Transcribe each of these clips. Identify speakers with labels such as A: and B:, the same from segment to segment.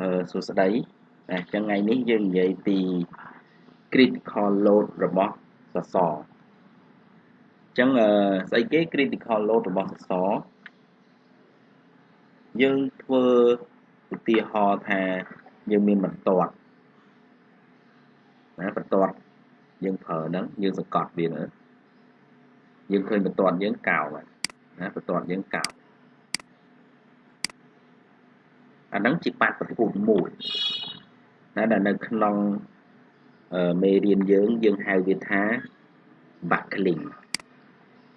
A: អឺសួស្តីអញ្ចឹងថ្ងៃនេះយើងនិយាយពី critical load របស់សសរអញ្ចឹងអឺស្អីគេ critical load របស់សសរយើងធ្វើឧទាហរណ៍ថាយើងមានបន្ទាត់ណាបន្ទាត់យើងប្រើហ្នឹងយើងសង្កត់វាទៅយើងឃើញបន្ទាត់យើងកោណាបន្ទាត់យើងកោ អាហ្នឹងជាបាតុភូតមួយណាដែលនៅក្នុងមេរៀនយើងយើងហៅវាថា buckling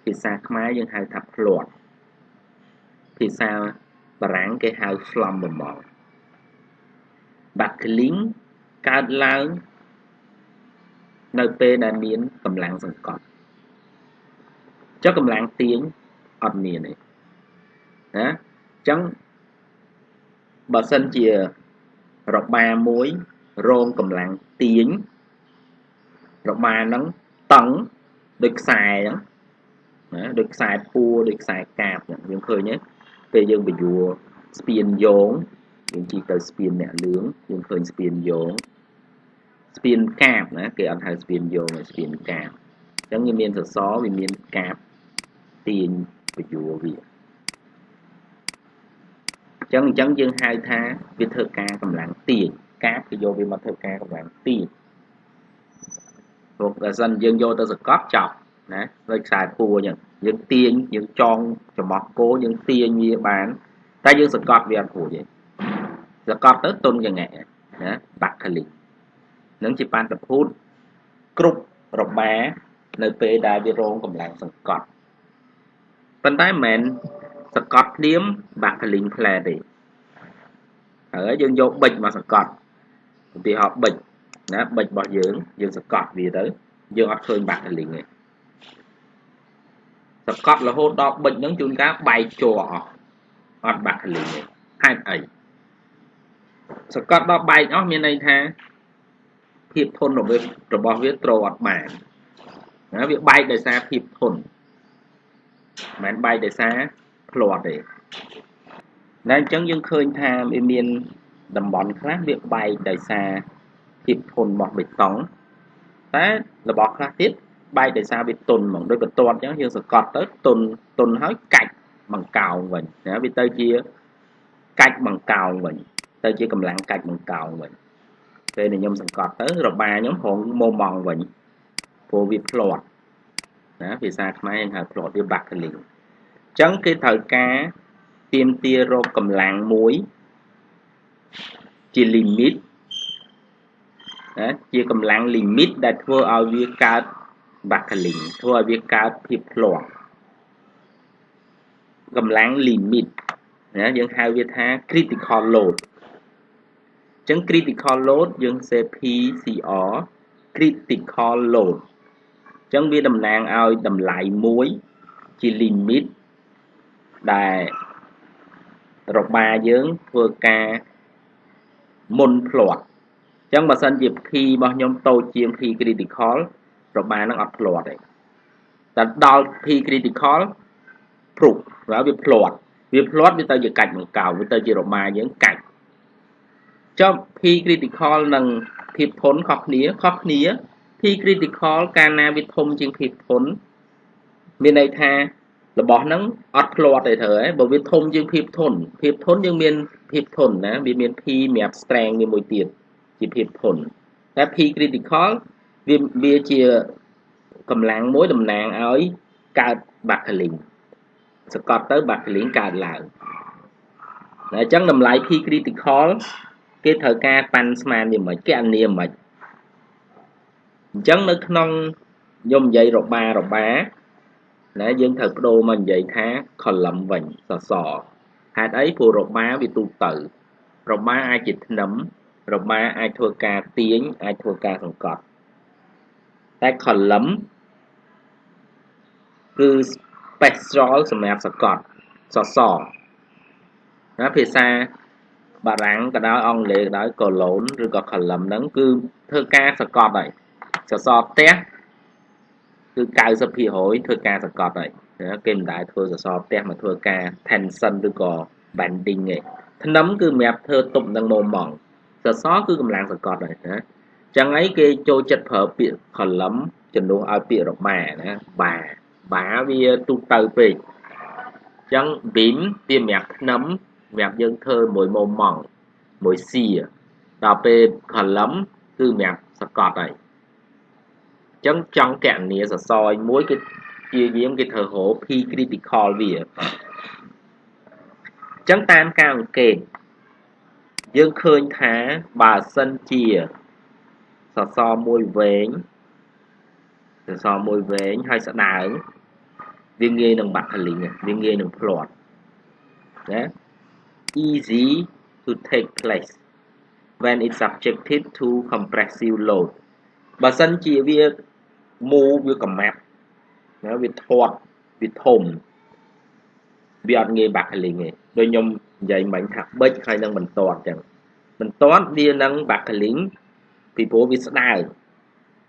A: ភាសាខ្មែរយើងហៅថាភ្លាត់ភាសាបារាំងគេហៅ flambement buckling កើតឡើងនៅពេលដែលមានកម្លាំងសង្កត់ចុះកម្លាំងទាញអត់មានទេណាអញ្ចឹង បើសិនជារបាមួយរងកម្លាំងទាញរបាហ្នឹងតឹងដូចខ្សែអញ្ចឹងណាដូចខ្សែពួរដូចខ្សែកាបអញ្ចឹងយើងឃើញទេពេលយើងបញ្យួរស្ពានយោងយើងជីកទៅស្ពានអ្នកលឿងយើងឃើញស្ពានយោងស្ពានកាបណាគេអត់ហៅស្ពានយោងតែស្ពានកាបអញ្ចឹងវាមានសសរវាមានកាបទាញបញ្យួរវា ចឹងអញ្ចឹងយើងហៅថាវាធ្វើការកម្លាំងទាញកាបគេយកវាមកធ្វើការកម្លាំងទាញព្រោះបើសិនយើងយកទៅសកត់ចប់ណាដោយខ្សែពួរអញ្ចឹងយើងទាញយើងចងចំបោះគោយើងទាញវាបានតែយើងសកត់វាអត់ព្រួយទេសកត់ទៅទុនយ៉ាងណាណាបាក់ខលីនឹងជាបានតភូតគ្រប់របានៅពេលដែលវារងកម្លាំងសង្កត់ប៉ុន្តែមិនមែន សកត់ភ្លាមបាក់កលីងផ្លែទេហើយយើងយកប៊ិចមកសកត់ឧទាហរណ៍ប៊ិចណាប៊ិចរបស់យើងយើងសកត់វាទៅយើងអត់ឃើញបាក់កលីងទេសកត់រហូតដល់ប៊ិចហ្នឹងជួនកាលបែកជ័រអស់អត់បាក់កលីងទេហេតុអីសកត់ដល់បែកអស់មានន័យថាភាពធន់របស់របស់វាត្រូវអត់បានណាវាបែកដោយសារភាពធន់មិនបែកដោយសារ ផ្លាត់ទេតែអញ្ចឹងយើងឃើញថាវាមានតំបន់ខ្លះវាបែកដោយសារភាពធន់របស់បេតុងតែរបស់ខ្លះទៀតបែកដោយសារវាទុនហ្មងដូចបន្ទាត់អញ្ចឹងយើងសកត់ទៅទុនទុនហើយកាច់បង្កោងវិញណាវាទៅជាកាច់បង្កោងវិញទៅជាកម្លាំងកាច់បង្កោងវិញពេលដែលខ្ញុំសង្កត់ទៅរបាខ្ញុំហងមុំម៉ងវិញព្រោះវាផ្លាត់ណាភាសាខ្មែរហៅផ្លាត់វាបាក់កលីងអញ្ចឹងគេត្រូវការទៀមទារកកម្លាំងមួយជា limit ណាជាកម្លាំង limit ដែលធ្វើឲ្យវាកើត buckling ធ្វើឲ្យវាកើតភាពធ្លាក់កម្លាំង limit ណាយើងហៅវាថា critical load អញ្ចឹង critical load យើង សេ PCR critical load អញ្ចឹងវាតំណាងឲ្យតម្លៃមួយជា limit ដែលរបាយើងធ្វើការមុនផ្លាត់អញ្ចឹងបើសិនជា P របស់ខ្ញុំតូចជាង P critical របានឹងអត់ផ្លាត់ទេតែដល់ P critical ព្រុសព្រោះវាផ្លាត់វាផ្លាត់វាទៅជាកាច់បង្កោវាទៅជារបាយើងកាច់ចុះ P critical និងភាពធន់ខុសគ្នាខុសគ្នា P critical កាលណាវាធំជាងភាពធន់មានន័យថា របស់ហ្នឹងអត់ផ្លាត់ទេត្រូវហ៎បើវាធំជាងភាពធន់ភាពធន់យើងមានភាពធន់ណាវាមាន P សម្រាប់ strength វាមួយទៀតជាភាពធន់តែ P critical វាវាជាកម្លាំងមួយតំណាងឲ្យកើត buckling សកត់ទៅ buckling កើតឡើងតែអញ្ចឹងតម្លៃ P critical គេត្រូវការប៉ាន់ស្មានវាមិនគណនាមិនអញ្ចឹងនៅក្នុងខ្ញុំនិយាយរបារបា ណាយើងត្រូវបដូរមកនិយាយថា column វិញសសរហេតុអីព្រោះរបាវាទូទៅរបាអាចជាធ្នឹមរបាអាចធ្វើការទាញអាចធ្វើការសង្កត់តែ column គឺ special សម្រាប់សកត់សសរណាភាសាបារាំងក៏ដោយអង់គ្លេសក៏ដោយ column ឬក៏ column ហ្នឹងគឺធ្វើការសកត់ហើយសសរផ្ទះ គឺ90%ធ្វើការសកត់ហើយគេមិនដែលធ្វើសសរផ្ទះមកធ្វើការ tension ឬក៏ bending ទេថ្នឹមគឺសម្រាប់ធ្វើទប់នឹងមុំម៉ងសសរគឺកម្លាំងសកត់ហើយណាចឹងអីគេចូលចិត្តប្រើពាក្យ column ជំនួសឲ្យពាក្យរបាណាបាបាវាទូទៅពេកចឹង beam វាសម្រាប់ថ្នឹមសម្រាប់យើងធ្វើមួយមុំម៉ងមួយសៀដល់ពេល column គឺសម្រាប់សកត់ហើយ ចឹងចង់កណនីសសរមួយគេជាយាមគេធ្វើរោ P critical វាចឹងតាមការអង្កេតយើងឃើញថាបើសិនជាសសរមួយវែងសសរមួយវែងហើយស្ដើងវាងាយនឹងបាក់កលីងវាងាយនឹងផ្លាត់ណា easy to take place when it's subjected to compressive load បើសិនជាវា មូវាកំមាប់ណាវាធាត់វាធំវាអត់ងាយបាក់កលីងទេដូចខ្ញុំនិយាយមិញថាបិចហើយនឹងបន្ទាត់ចឹងបន្ទាត់វានឹងបាក់កលីងពីព្រោះវាស្ដើង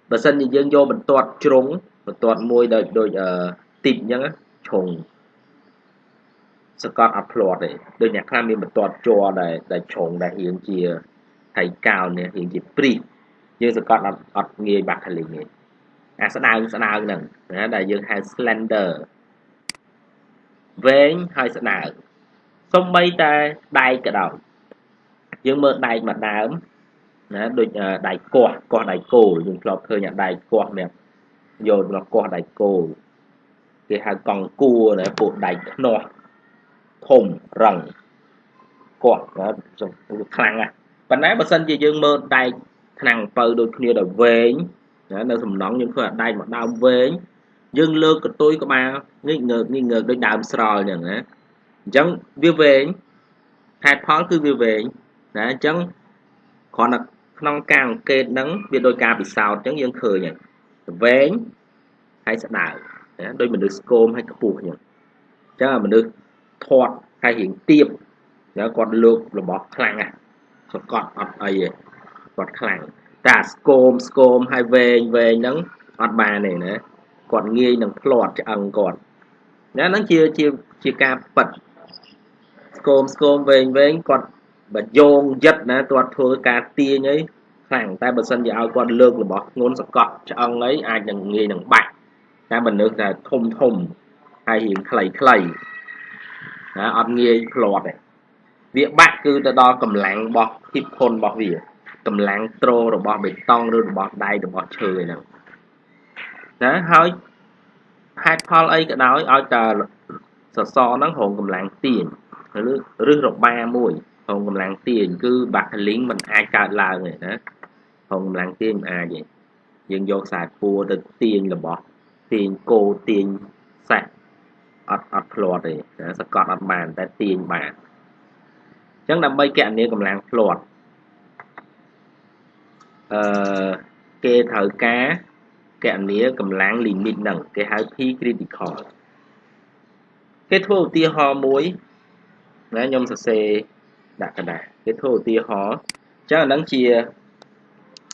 A: បើសិនជាយើងយកបន្ទាត់ជ្រុងបន្ទាត់មួយដូចដូចអឺទីបអញ្ចឹងឆុងសកត់អត់ផ្លាត់ទេដូចអ្នកខ្លះមានបន្ទាត់ជ័រដែលដែលឆុងដែលរៀងជាថៃកោននេះរៀងជាព្រីយើងសកត់អត់អត់ងាយបាក់កលីងទេ អាស្ដើងស្ដើងហ្នឹងណាដែលយើងហៅ slender វែងហើយស្ដើងសំបីតែដែកក៏ដោយយើងមើលដែកមួយដើមណាដូចដែកកោះកោះដែកគោលយើងធ្លាប់ឃើញអាដែកកោះមានយកមកកោះដែកគោលគេហៅកង់គួរណាពួកដែកខ្នោះធំរឹងកោះណាខ្លាំងណាស់ប៉ុន្តែបើសិនជាយើងមើលដែកថ្នាំងបើដូចគ្នាដល់វែងណា នៅសំណង់យើងឃើញអាដែកមួយដើមវែងយើងលើកកតុយក្បាលងិចងើកងិចងើកដូចដើមស្រល់អញ្ចឹងណាអញ្ចឹងវាវែងហេតុផលគឺវាវែងណាអញ្ចឹងគ្រាន់តែក្នុងការអង្កេតហ្នឹងវាដោយការពិសោធន៍អញ្ចឹងយើងឃើញហើយវែងហើយស្ដើងណាដោយមនុស្សស្គមហើយខ្ពស់អញ្ចឹងអញ្ចឹងមនុស្សធាត់ហើយរៀងទៀបណាគាត់លើករបស់ខ្លាំងណាស់សកត់អត់អីទេគាត់ខ្លាំង តែស្គមស្គមហើយវែងវែងហ្នឹងអត់បានទេណាគាត់ងាយនឹងផ្លាត់ឆ្អឹងគាត់ណាហ្នឹងជាជាជាការប៉ັດស្គមស្គមវែងវែងគាត់បើយោងយិតណាគាត់ធ្វើការទាញអីខ្លាំងតែបើសិនជាឲ្យគាត់លើករបស់ធ្ងន់សកត់ឆ្អឹងអីអាចនឹងងាយនឹងបាច់តែបើនឹកតែធំធំហើយរៀងខ្លីខ្លីណាអត់ងាយផ្លាត់ទេវាបាក់គឺទៅដល់កម្លាំងរបស់ហ៊ីបធុនរបស់វា កម្លាំងត្រូរបស់បេតុងឬរបស់ដែករបស់ឈើហ្នឹងណាហើយហេតុផលអីក៏ដោយឲ្យតែសសរហ្នឹងរងកម្លាំងទាញឬឬរបាមួយរងកម្លាំងទាញគឺបាក់លីងมันអាចកើតឡើងទេណារងកម្លាំងទាញមិនអាចទេយើងយកខ្សែពួរទៅទាញរបស់ទាញគោទាញសាច់អត់អត់ផ្លាត់ទេណាសកត់អត់បាន តែទាញបានអញ្ចឹងដើម្បីកណនីកម្លាំងផ្លាត់ អឺគេត្រូវការកណនីកម្លាំង limit ហ្នឹងគេហៅ P critical គេធ្វើឧទាហរណ៍មួយណាខ្ញុំសរសេរដាក់កណ្ដាលគេធ្វើឧទាហរណ៍អញ្ចឹងអាហ្នឹងជា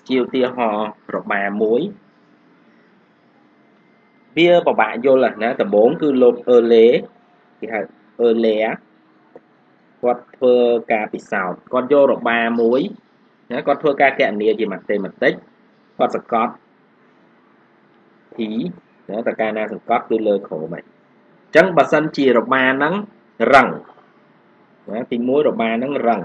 A: ជាឧទាហរណ៍របាមួយវាពិបាកយល់ណាដំបូងគឺលោកអឺលេគេហៅអឺលេគាត់ធ្វើការពិសោធន៍គាត់យករបាមួយ ណាគាត់ធ្វើការកណនីជាម៉ាតេម៉ាទិកគាត់សកត់ P ណាតើការណាសង្កត់គឺលើក្រោមហ្នឹងអញ្ចឹងបើសិនជារបាហ្នឹងរឹងណាទី1របាហ្នឹងរឹង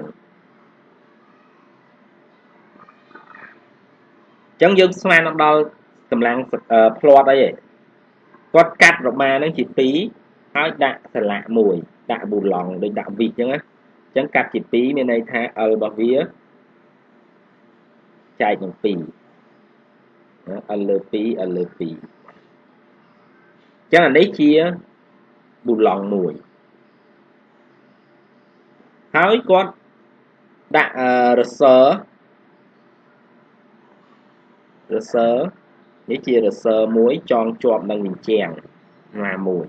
A: អញ្ចឹងយើងស្មានដល់កម្លាំងផ្លាត់អីគាត់កាត់របាហ្នឹងជា2ហើយដាក់សលាក់មួយដាក់ប៊ូឡង់ដូចដាក់វីកអញ្ចឹងណាអញ្ចឹងកាត់ជា2មានន័យថា L របស់វា ចែកនឹង2 L លើ2 L លើ2អញ្ចឹងអានេះជាប៊ូឡង់មួយហើយគាត់ដាក់រសើរសើនេះជារសើមួយចងជាប់នឹងវិញ្ចាំងណាមួយ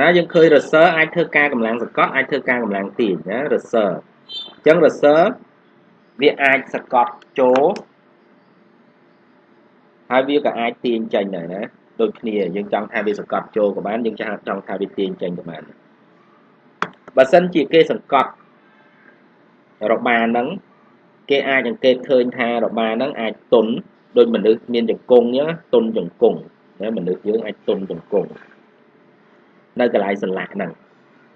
A: ណាយើងឃើញរសើអាចធ្វើការកម្លាំងសកត់អាចធ្វើការកម្លាំងទាញណារសើអញ្ចឹងរសើ វាអាចសកត់ចូលហើយវាក៏អាចទាញចេញដែរណាដូចគ្នាយើងចង់ថាវាសកត់ចូលក៏បានយើងចង់ថាវាទាញចេញក៏បានបើសិនជាគេសង្កត់របាហ្នឹងគេអាចអង្កេតឃើញថារបាហ្នឹងអាចទុនដោយមនុស្សមានចង្គង់អញ្ចឹងទុនចង្គង់ណាមនុស្សយើងអាចទុនចង្គង់នៅកន្លែងសន្លាក់ហ្នឹង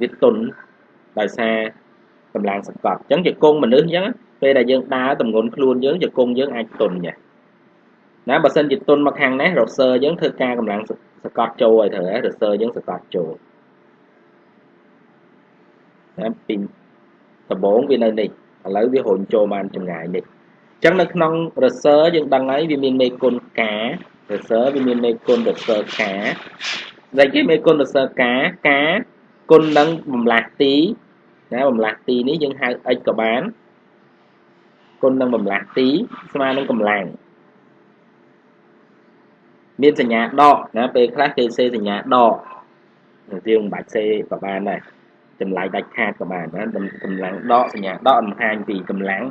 A: វាទុនដោយសារកម្លាំងសង្កត់អញ្ចឹងជង្គង់មនុស្សអញ្ចឹង ពេលដែលយើងដើរតម្ងន់ខ្លួនយើងជង្គង់យើងអាចទុនចាណាបើសិនជាទុនមកខាងនេះរសើយើងធ្វើការកម្លាំងសកត់ចូលឲ្យត្រូវរសើយើងសកត់ចូលណាពីដំបូងវានៅនេះឥឡូវវារុញចូលបានចម្ងាយនេះអញ្ចឹងនៅក្នុងរសើយើងដឹងហើយវាមានមេគុណការសើវាមានមេគុណរសើការដែលគេមេគុណរសើការការគុណនឹងបំលាស់ទីណាបំលាស់ទីនេះយើងហៅ x ក៏បាន គុណនឹងបំលាស់ទីស្មើនឹងកម្លាំងមានសញ្ញាដកណាពេលខ្លះគេសេសញ្ញាដកយើងមិនបាច់សេក៏បានដែរចម្លើយដាច់ខាតក៏បានណាកម្លាំងដកសញ្ញាដកបង្ហាញពីកម្លាំង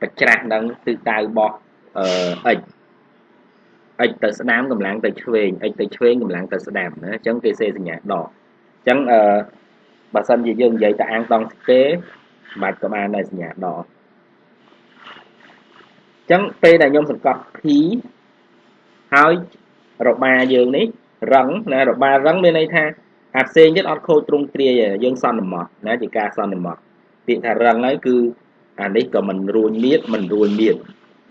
A: បច្ច្រាស់នឹងទិសដៅរបស់អឺ x x ទៅស្ដាំកម្លាំងទៅឆ្វេង x ទៅឆ្វេងកម្លាំងទៅស្ដាំណាអញ្ចឹងគេសេសញ្ញាដកអញ្ចឹងអឺបើសិនជាយើងនិយាយទៅអាងតង់ទេបាច់ក៏បានដែរសញ្ញាដកអញ្ចឹងពេលដែលខ្ញុំសង្កត់ P ហើយរបាយើងនេះរឹងណារបារឹងមានន័យថាអាផ្សេងទៀតអត់ខូចទ្រង់ទ្រាយយើងសន្មត់ណាជាការសន្មត់ពាក្យថារឹងហើយគឺអានេះក៏មិនរួញមៀតមិនរួញមៀត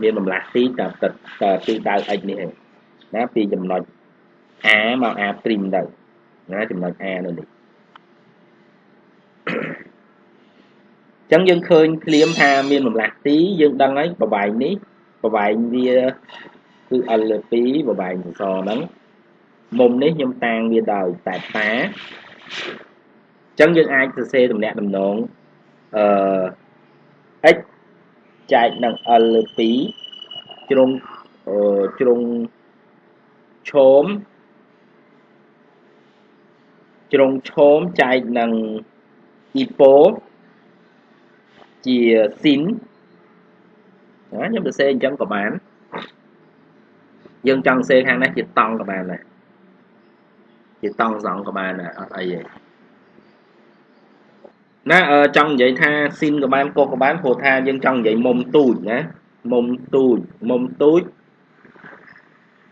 A: មានបំលាស់ទីតែទឹកតែទីដៅ x នេះឯងណាពីចំណុច a មក a' ទៅណាចំណុច a នៅនេះ ចឹងយើងឃើញភ្លាមថាមានបំលាស់ទីយើងដឹងហើយប្របែងនេះប្របែងវាគឺ L លើ2ប្របែងសសរហ្នឹងមុំនេះខ្ញុំតាំងវាដោយតែតាអញ្ចឹងយើងអាចសរសេរតំណាក់តំណងអឺ x ចែកនឹង L លើ2ជ្រុងអឺជ្រុងឈោមជ្រុងឈោមចែកនឹងអ៊ីប៉ូ ជាស៊ីនណាខ្ញុំសរសេរអញ្ចឹងក៏បានយើងចង់សេខាងនេះជាតង់ក៏បានដែរជាតង់សងក៏បានដែរអត់អីទេណាអឺចង់និយាយថាស៊ីនក៏បានកុសក៏បានព្រោះថាយើងចង់និយាយមុំទូចណាមុំទូចមុំទូច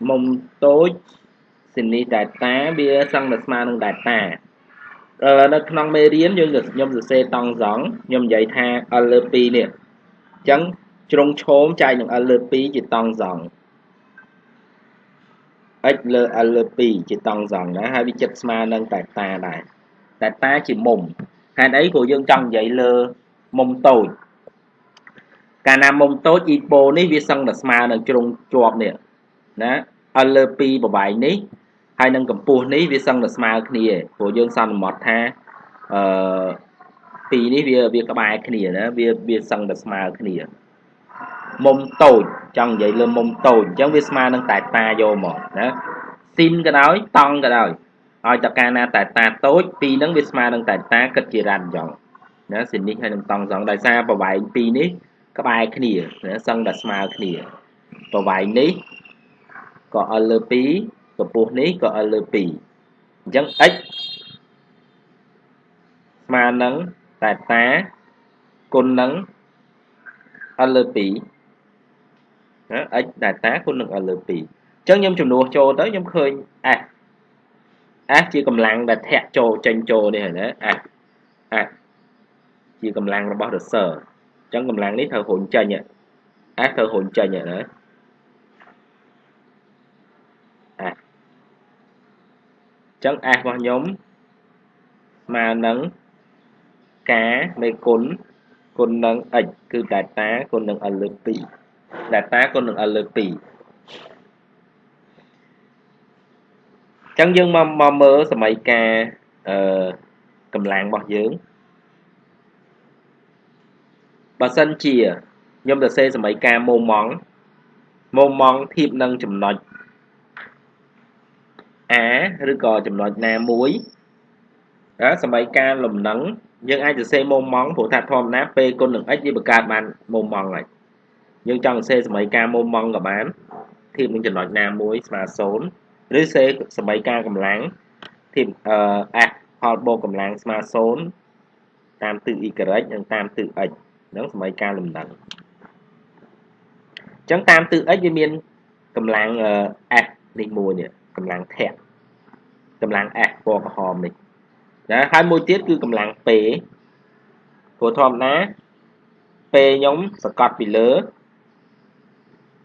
A: មុំតូចស៊ីនីដេតាវាសឹងតែស្មើនឹងដេតាអឺ នៅក្នុងមេរៀនយើងខ្ញុំសរសេរតង់សងខ្ញុំនិយាយថា L លើ2នេះអញ្ចឹងជ្រុងឈោមចែកនឹង L លើ2ជាតង់សង x លើ l លើ2ជាតង់សងណាហើយវាចិត្តស្មើនឹងតែតាដែរតែតាជាមុំហេតុអីព្រោះយើងចង់និយាយលើមុំតូចកាលណាមុំតូចអ៊ីប៉ូនេះវាសឹងតែស្មើនឹងជ្រុងជាប់នេះណា l លើ2បបែងនេះ ហើយនឹងកម្ពស់នេះវាសឹងតែស្មើគ្នាព្រោះយើងសន្មត់ថាអឺពីរនេះវាវាក្បែរគ្នាណាវាវាសឹងតែស្មើគ្នាមុំតូចចង់និយាយលើមុំតូចអញ្ចឹងវាស្មើនឹងតែតាយកមកណាស៊ីនក៏ដោយតង់ក៏ដោយឲ្យតកាលណាតែតាតូចពីរហ្នឹងវាស្មើនឹងតែតាគិតជារ៉ាន់អញ្ចឹងណាស៊ីននេះហើយនឹងតង់សងដោយសារប្រវែងពីរនេះក្បែរគ្នាណាសឹងតែស្មើគ្នាប្រវែងនេះក៏ L លើ2 កម្ពស់នេះក៏ L លើ2អញ្ចឹង x ស្មើនឹងតែតាគុណនឹង L លើ2ណា x data គុណនឹង l លើ2អញ្ចឹងខ្ញុំចំនួនចូលទៅខ្ញុំឃើញ f f ជាកម្លាំងដែលធាក់ចូលចេញចូលនេះហើយណា f f ជាកម្លាំងរបស់ reser អញ្ចឹងកម្លាំងនេះត្រូវរុញចេញ f ត្រូវរុញចេញណា f អញ្ចឹង f របស់ខ្ញុំស្មើនឹងការនៃគុណគុណនឹង x គឺ data គុណនឹង l លើ2 data គុណនឹង L លើ2ចឹងយើងមកមកមើលសម័យការអឺកម្លាំងរបស់យើងបើសិនជាខ្ញុំទៅសេសម័យការម៉ូម៉ង់ម៉ូម៉ង់ធៀបនឹងចំណុច A ឬក៏ចំណុចណាមួយអើសម័យការលំនឹងយើងអាចសរសេរម៉ូម៉ង់ព្រោះថាធម្មតាពេលគុណនឹង x វាបង្កើតបានម៉ូម៉ង់ហើយយើងចង់សេសម័យការមុំម៉ងក៏បានធៀបនឹងចំណុចណាមួយស្មើ0ឬសេសម័យការកម្លាំងធៀបអឺ f ផលបូកកម្លាំងស្មើ0តាមទិស y និងតាមទិស x ហ្នឹងសមីការលំនឹងអញ្ចឹងតាមទិស x វាមានកម្លាំង f នេះមួយនេះ កម្លាំងធាក់កម្លាំង f ពណ៌ក្រហមនេះណាហើយមួយទៀតគឺកម្លាំង p ព្រោះធម្មតា p ខ្ញុំសកត់ពីលើ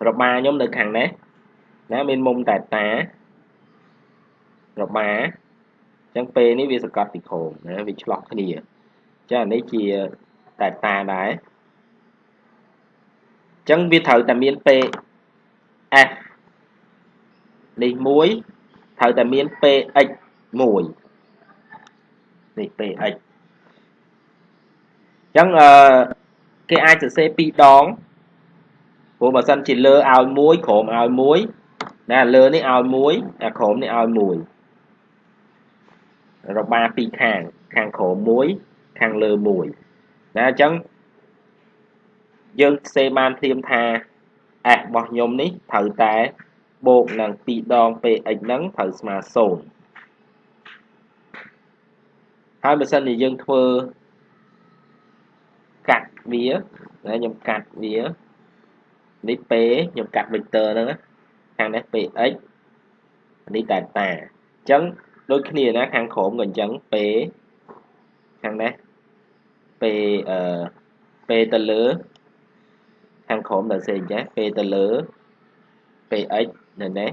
A: របាខ្ញុំនៅខាងនេះណាមានមុំតែតារបាអញ្ចឹង p នេះវាសកត់ពីក្រោមណាវាឆ្លោះគ្នាអញ្ចឹងអានេះជាតែតាដែរអញ្ចឹងវាត្រូវតែមាន p f នេះមួយត្រូវតែមាន px មួយនេះ px អញ្ចឹងអឺគេអាចសរសេរពីរដងព្រោះបើសិនជាលើឲ្យមួយក្រោមឲ្យមួយណាលើនេះឲ្យមួយអាក្រោមនេះឲ្យមួយរបាពីរខាងខាងក្រោមមួយខាងលើមួយណាអញ្ចឹងយើងផ្សេងបានធៀមថា s របស់ខ្ញុំនេះត្រូវតែ បូកនឹង2ដង px ហ្នឹងត្រូវស្មើ0ហើយបើសិនជាយើងធ្វើកាត់វាណាខ្ញុំកាត់វានេះ p ខ្ញុំកាត់ vector ហ្នឹងខាងនេះ px នេះ delta អញ្ចឹងដូចគ្នាណាខាងក្រោមក៏អញ្ចឹង p ខាងនេះ p អឺ p ទៅលើខាងក្រោមដល់សេអញ្ចឹង p ទៅលើ px នៅនេះ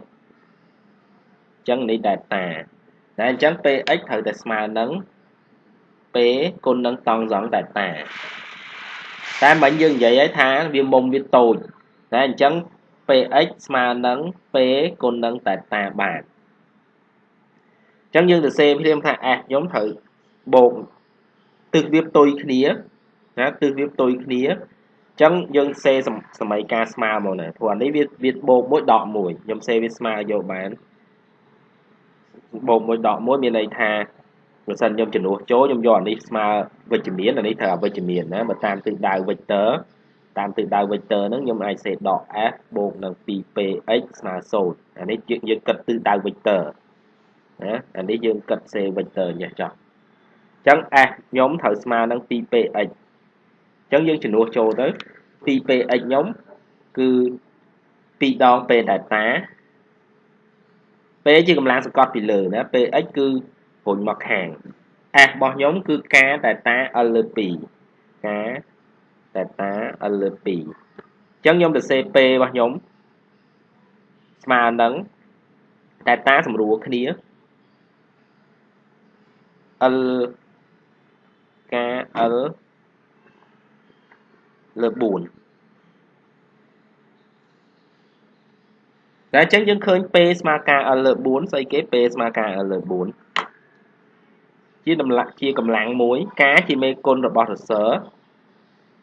A: អញ្ចឹងនេះ delta តែអញ្ចឹង px ត្រូវតែស្មើនឹង p គុណនឹងតង់សង delta តែមិញយើងនិយាយហើយថាវាមុំវាតូចតែអញ្ចឹង px ស្មើនឹង p គុណនឹង delta បានអញ្ចឹងយើងទៅសេព្រាមថា s ខ្ញុំត្រូវបូកទិសវាផ្ទុយគ្នាណាទិសវាផ្ទុយគ្នា ចឹងយើងសេសម័យការស្មើមកណាព្រោះអានេះវាវាបូកមួយដកមួយខ្ញុំសេវាស្មើយកបានបូកមួយដកមួយមានន័យថាបើសិនខ្ញុំចំនួនចូលខ្ញុំយកអានេះស្មើវិជ្ជមានអានេះត្រូវអវិជ្ជមានណាបើតាមទិសដៅ vector តាមទិសដៅ vector ហ្នឹងខ្ញុំអាចសេដក f បូកនឹង 2px ស្មើ0អានេះយើងគិតទិសដៅ vector ណាអានេះយើងគិតសេ vector ញ៉េះចោះអញ្ចឹង f ខ្ញុំត្រូវស្មើនឹង 2px ចឹងយើងជំនួសចូលទៅ 2px ខ្ញុំគឺ2ដង p delta p ជាកម្លាំងសង្កត់ពីលើណា px គឺរុញមកខាង s របស់ខ្ញុំគឺ k delta l លើ2 k delta l លើ2អញ្ចឹងខ្ញុំទៅសេ p របស់ខ្ញុំស្មើនឹង delta សម្រួលគ្នា l k l លើ4តែអញ្ចឹងយើងឃើញ P ស្មើការ L លើ4ស្អីគេ P ស្មើការ L លើ4ជាតម្លាក់ជាកម្លាំងមួយ ការជាមេគុណរបស់រសើ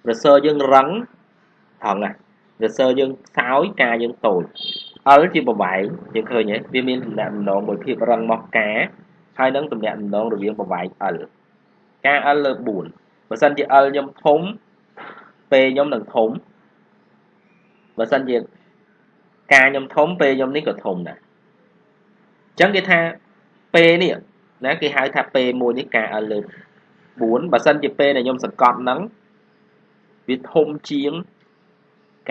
A: រសើយើងរឹងហងណារសើយើងខ្សោយការយើងតូច L ជាប្រវែងយើងឃើញទេវាមានទំនាក់ទំនងមួយភាពរឹងមកការហើយនឹងទំនាក់ទំនងរវាងប្រវែង L ការ L លើ4បើសិនជា L ខ្ញុំធំ ពេលខ្ញុំនឹងធំបើសិនជាការខ្ញុំធំពេលខ្ញុំនេះក៏ធំដែរអញ្ចឹងគេថាពេលនេះណាគេហៅថាពេលមួយនេះការឲ្យលើ4បើសិនជាពេលដែលខ្ញុំសង្កត់ហ្នឹងវាធំជាង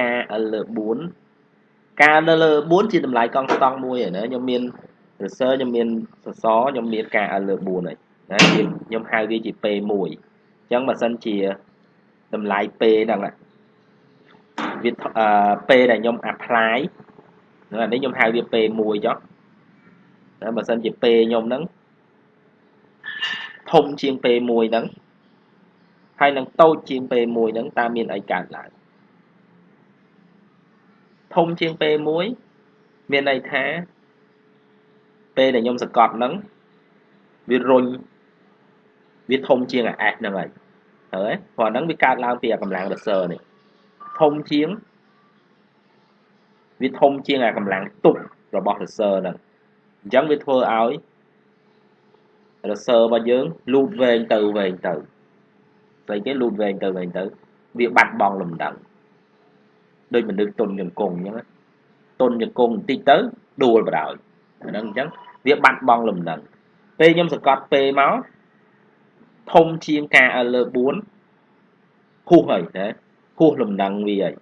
A: ការឲ្យលើ4ការនៅលើ4ជាតម្លៃកង់ស្តង់មួយហើយណាខ្ញុំមាន research ខ្ញុំមានសសរខ្ញុំមានការឲ្យលើ4ហើយណាខ្ញុំហៅវាជាពេល1អញ្ចឹងបើសិនជា តម្លៃពេលហ្នឹងវាពេលដែលខ្ញុំ apply អានេះខ្ញុំហៅវាពេល1ចុះតែបើសិនជាពេលខ្ញុំហ្នឹងធំជាងពេល1ហ្នឹងហើយនឹងតូចជាងពេល1ហ្នឹងតើមានអីកើតឡើងធំជាងពេល1មានន័យថាពេលដែលខ្ញុំសកត់ហ្នឹងវារុញវាធំជាងអា S ហ្នឹងហើយ ហើយព្រោះហ្នឹងវាកើតឡើងពីអាកម្លាំងរសើនេះធំជាងវាធំជាងអាកម្លាំងទប់របស់រសើហ្នឹងអញ្ចឹងវាធ្វើឲ្យរសើរបស់យើងលូតវែងទៅវែងទៅស្អីគេលូតវែងទៅវែងទៅវាបាត់បង់លំដឹងដូចមនុស្សទុនជង្គង់អញ្ចឹងទុនជង្គង់បន្តិចទៅដួលបដ ாய் អាហ្នឹងអញ្ចឹងវាបាត់បង់លំដឹងពេលខ្ញុំសកត់ពេលមក ធំជាងការលើ4ហួសហើយណាហួសលំនឹងវាហើយ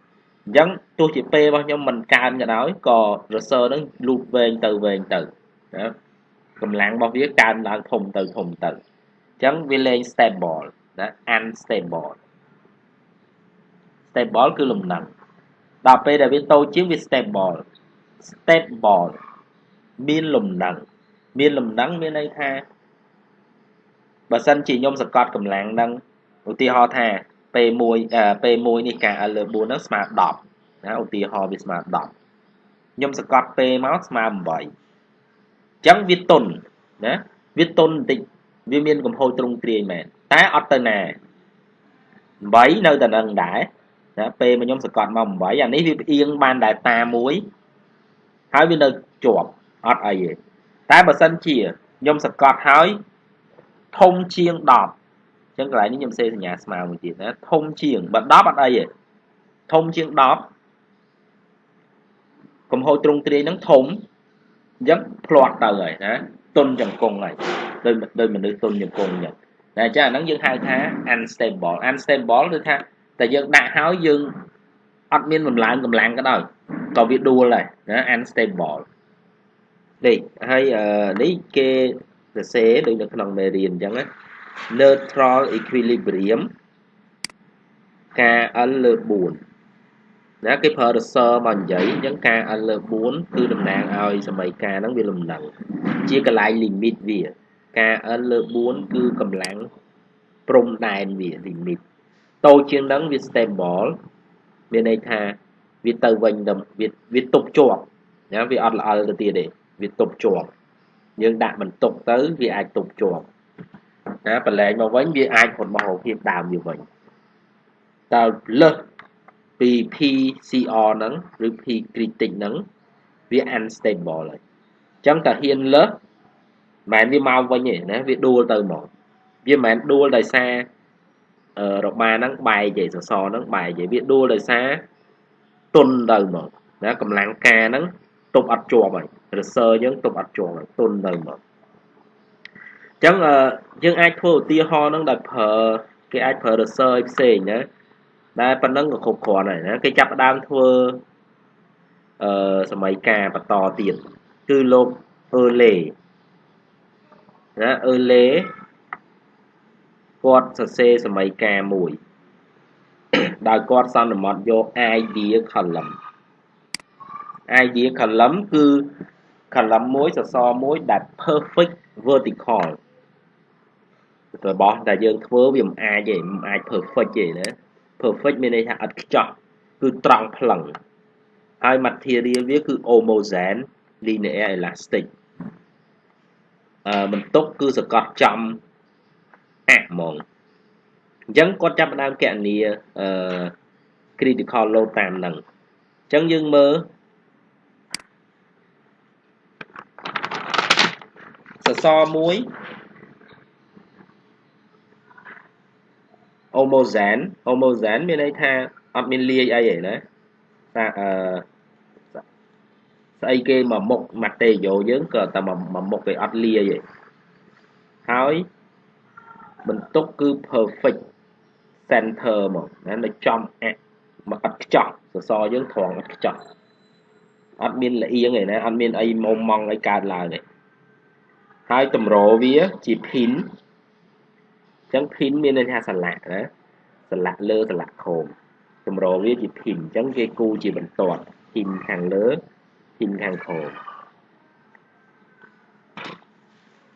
A: អញ្ចឹងទោះជាពេលរបស់ខ្ញុំមិនកើនក៏ដោយក៏ reser ហ្នឹងលូតវែងទៅវែងទៅណាកម្លាំងរបស់វាកើនឡើងធំទៅធំទៅអញ្ចឹងវាលែង stable ណា unstable stable គឺលំនឹងដល់ពេលដែលវាតូចជាងវា stable stable មានលំនឹងមានលំនឹងមានន័យថា បើសិនជាខ្ញុំសង្កត់កម្លាំងនឹងឧទាហរណ៍ថា P1 P1 នេះការ L លើ4ហ្នឹងស្មើ10ណាឧទាហរណ៍វាស្មើ10ខ្ញុំសង្កត់ P មកស្មើ8អញ្ចឹងវាតុនណាវាតុនបន្តិចវាមានកំហូរទ្រង់ទ្រាយមែនតែអត់ទៅណា8នៅតែនឹងដែរណាពេលមកខ្ញុំសង្កត់មក8អានេះវាផ្អៀងបានដែរតាមួយហើយវានៅជាប់អត់អីទេតែបើសិនជាខ្ញុំសង្កត់ហើយ ធំជាង10អញ្ចឹងកន្លែងនេះខ្ញុំសេសញ្ញាស្មើមួយទៀតណាធំជាងបើ10អត់អីទេធំជាង10កំហូរទ្រង់ទ្រាយហ្នឹងធំអញ្ចឹងផ្លាត់ទៅហើយណាទុនចង្គង់ហើយដោយដោយមនុស្សទុនចង្គង់អញ្ចឹងតែអញ្ចឹងអាហ្នឹងយើងហៅថា unstable unstable គឺថាតែយើងដាក់ហើយយើងអត់មានបំឡើងកម្លាំងក៏ដោយក៏វាដួលដែរណា unstable នេះហើយនេះគេ សរសេរដូចនៅក្នុងមេរៀនអញ្ចឹងណា neutral equilibrium ការ L លើ4ណាគេប្រើ reser មកនិយាយអញ្ចឹងការ L លើ4គឺតំណាងឲ្យសមីការហ្នឹងវាលំនឹងជាកន្លែង limit វាការ L លើ4គឺកម្លាំងព្រំដែនវា limit តូចជាងហ្នឹងវា stable មានន័យថាវាទៅវិញទៅវាវាទប់ជាប់ណាវាអត់ល្អទៅទៀតទេវាទប់ជាប់ យើងដាក់បន្ទុកទៅវាអាចទប់ជាប់ណាបលែងមកវិញវាអាចរត់មករកភាពដើមវាវិញតើលើសពី PCR ហ្នឹងឬ P critic ហ្នឹងវា unstable ហើយអញ្ចឹងតើហ៊ានលើសមិនវាមកវិញទេណាវាដួលទៅហ្មងវាមិនមែនដួលដោយសាររបាហ្នឹងបែកទេសសរហ្នឹងបែកទេវាដួលដោយសារទុនទៅហ្មងណាកម្លាំងការហ្នឹង ទប់អត់ជាប់ហើយ reser យើងទប់អត់ជាប់ហើយទុនទៅហ្មងអញ្ចឹងយើងអាចធ្វើឧទាហរណ៍ហ្នឹងដោយប្រើគេអាចប្រើ reser ផ្សេងណាតែប៉ុណ្ណឹងក៏គ្រប់គ្រាន់ហើយណាគេចាប់ផ្ដើមធ្វើអឺសម័យការបន្តទៀតគឺលោកអឺលេណាអឺលេគាត់សរសេរសម័យការមួយដោយគាត់សន្មត់យក idea column idea column គឺ column មួយសសរមួយដែល perfect vertical របស់ដែលយើងធ្វើវាមិនអាចទេមិនអាច perfect ទេណា perfect មានន័យថាអត់ខ្ចោះគឺត្រង់ផ្លឹងហើយ material វាគឺ homogen linear elastic អឺបន្ទុកគឺសកត់ចំអាក់ហ្មងអញ្ចឹងគាត់ចាប់ផ្ដើមកណនីអឺ critical load តាមហ្នឹងអញ្ចឹងយើងមើល សសរមួយ homogen homogen មានន័យថាអត់មានលាយអីទេណាថាអឺស្អីគេមកមុខ material យើងក៏តែមកមុខគេអត់លាយទេហើយបន្ទុកគឺ perfect center មកណានៅចំអាក់មកអត់ខ្ចោះសសរយើងត្រង់អត់ខ្ចោះអត់មានលៀងទេណាអត់មានអីមុំម៉ងអីកើតឡើងទេ ហើយតម្រវាជា pin អញ្ចឹង pin មានន័យថាស្លាកណាស្លាកលើស្លាកខោមតម្រវាជា pin អញ្ចឹងគេគូជាបន្ទាត់ pin ខាងលើ pin ខាងខោម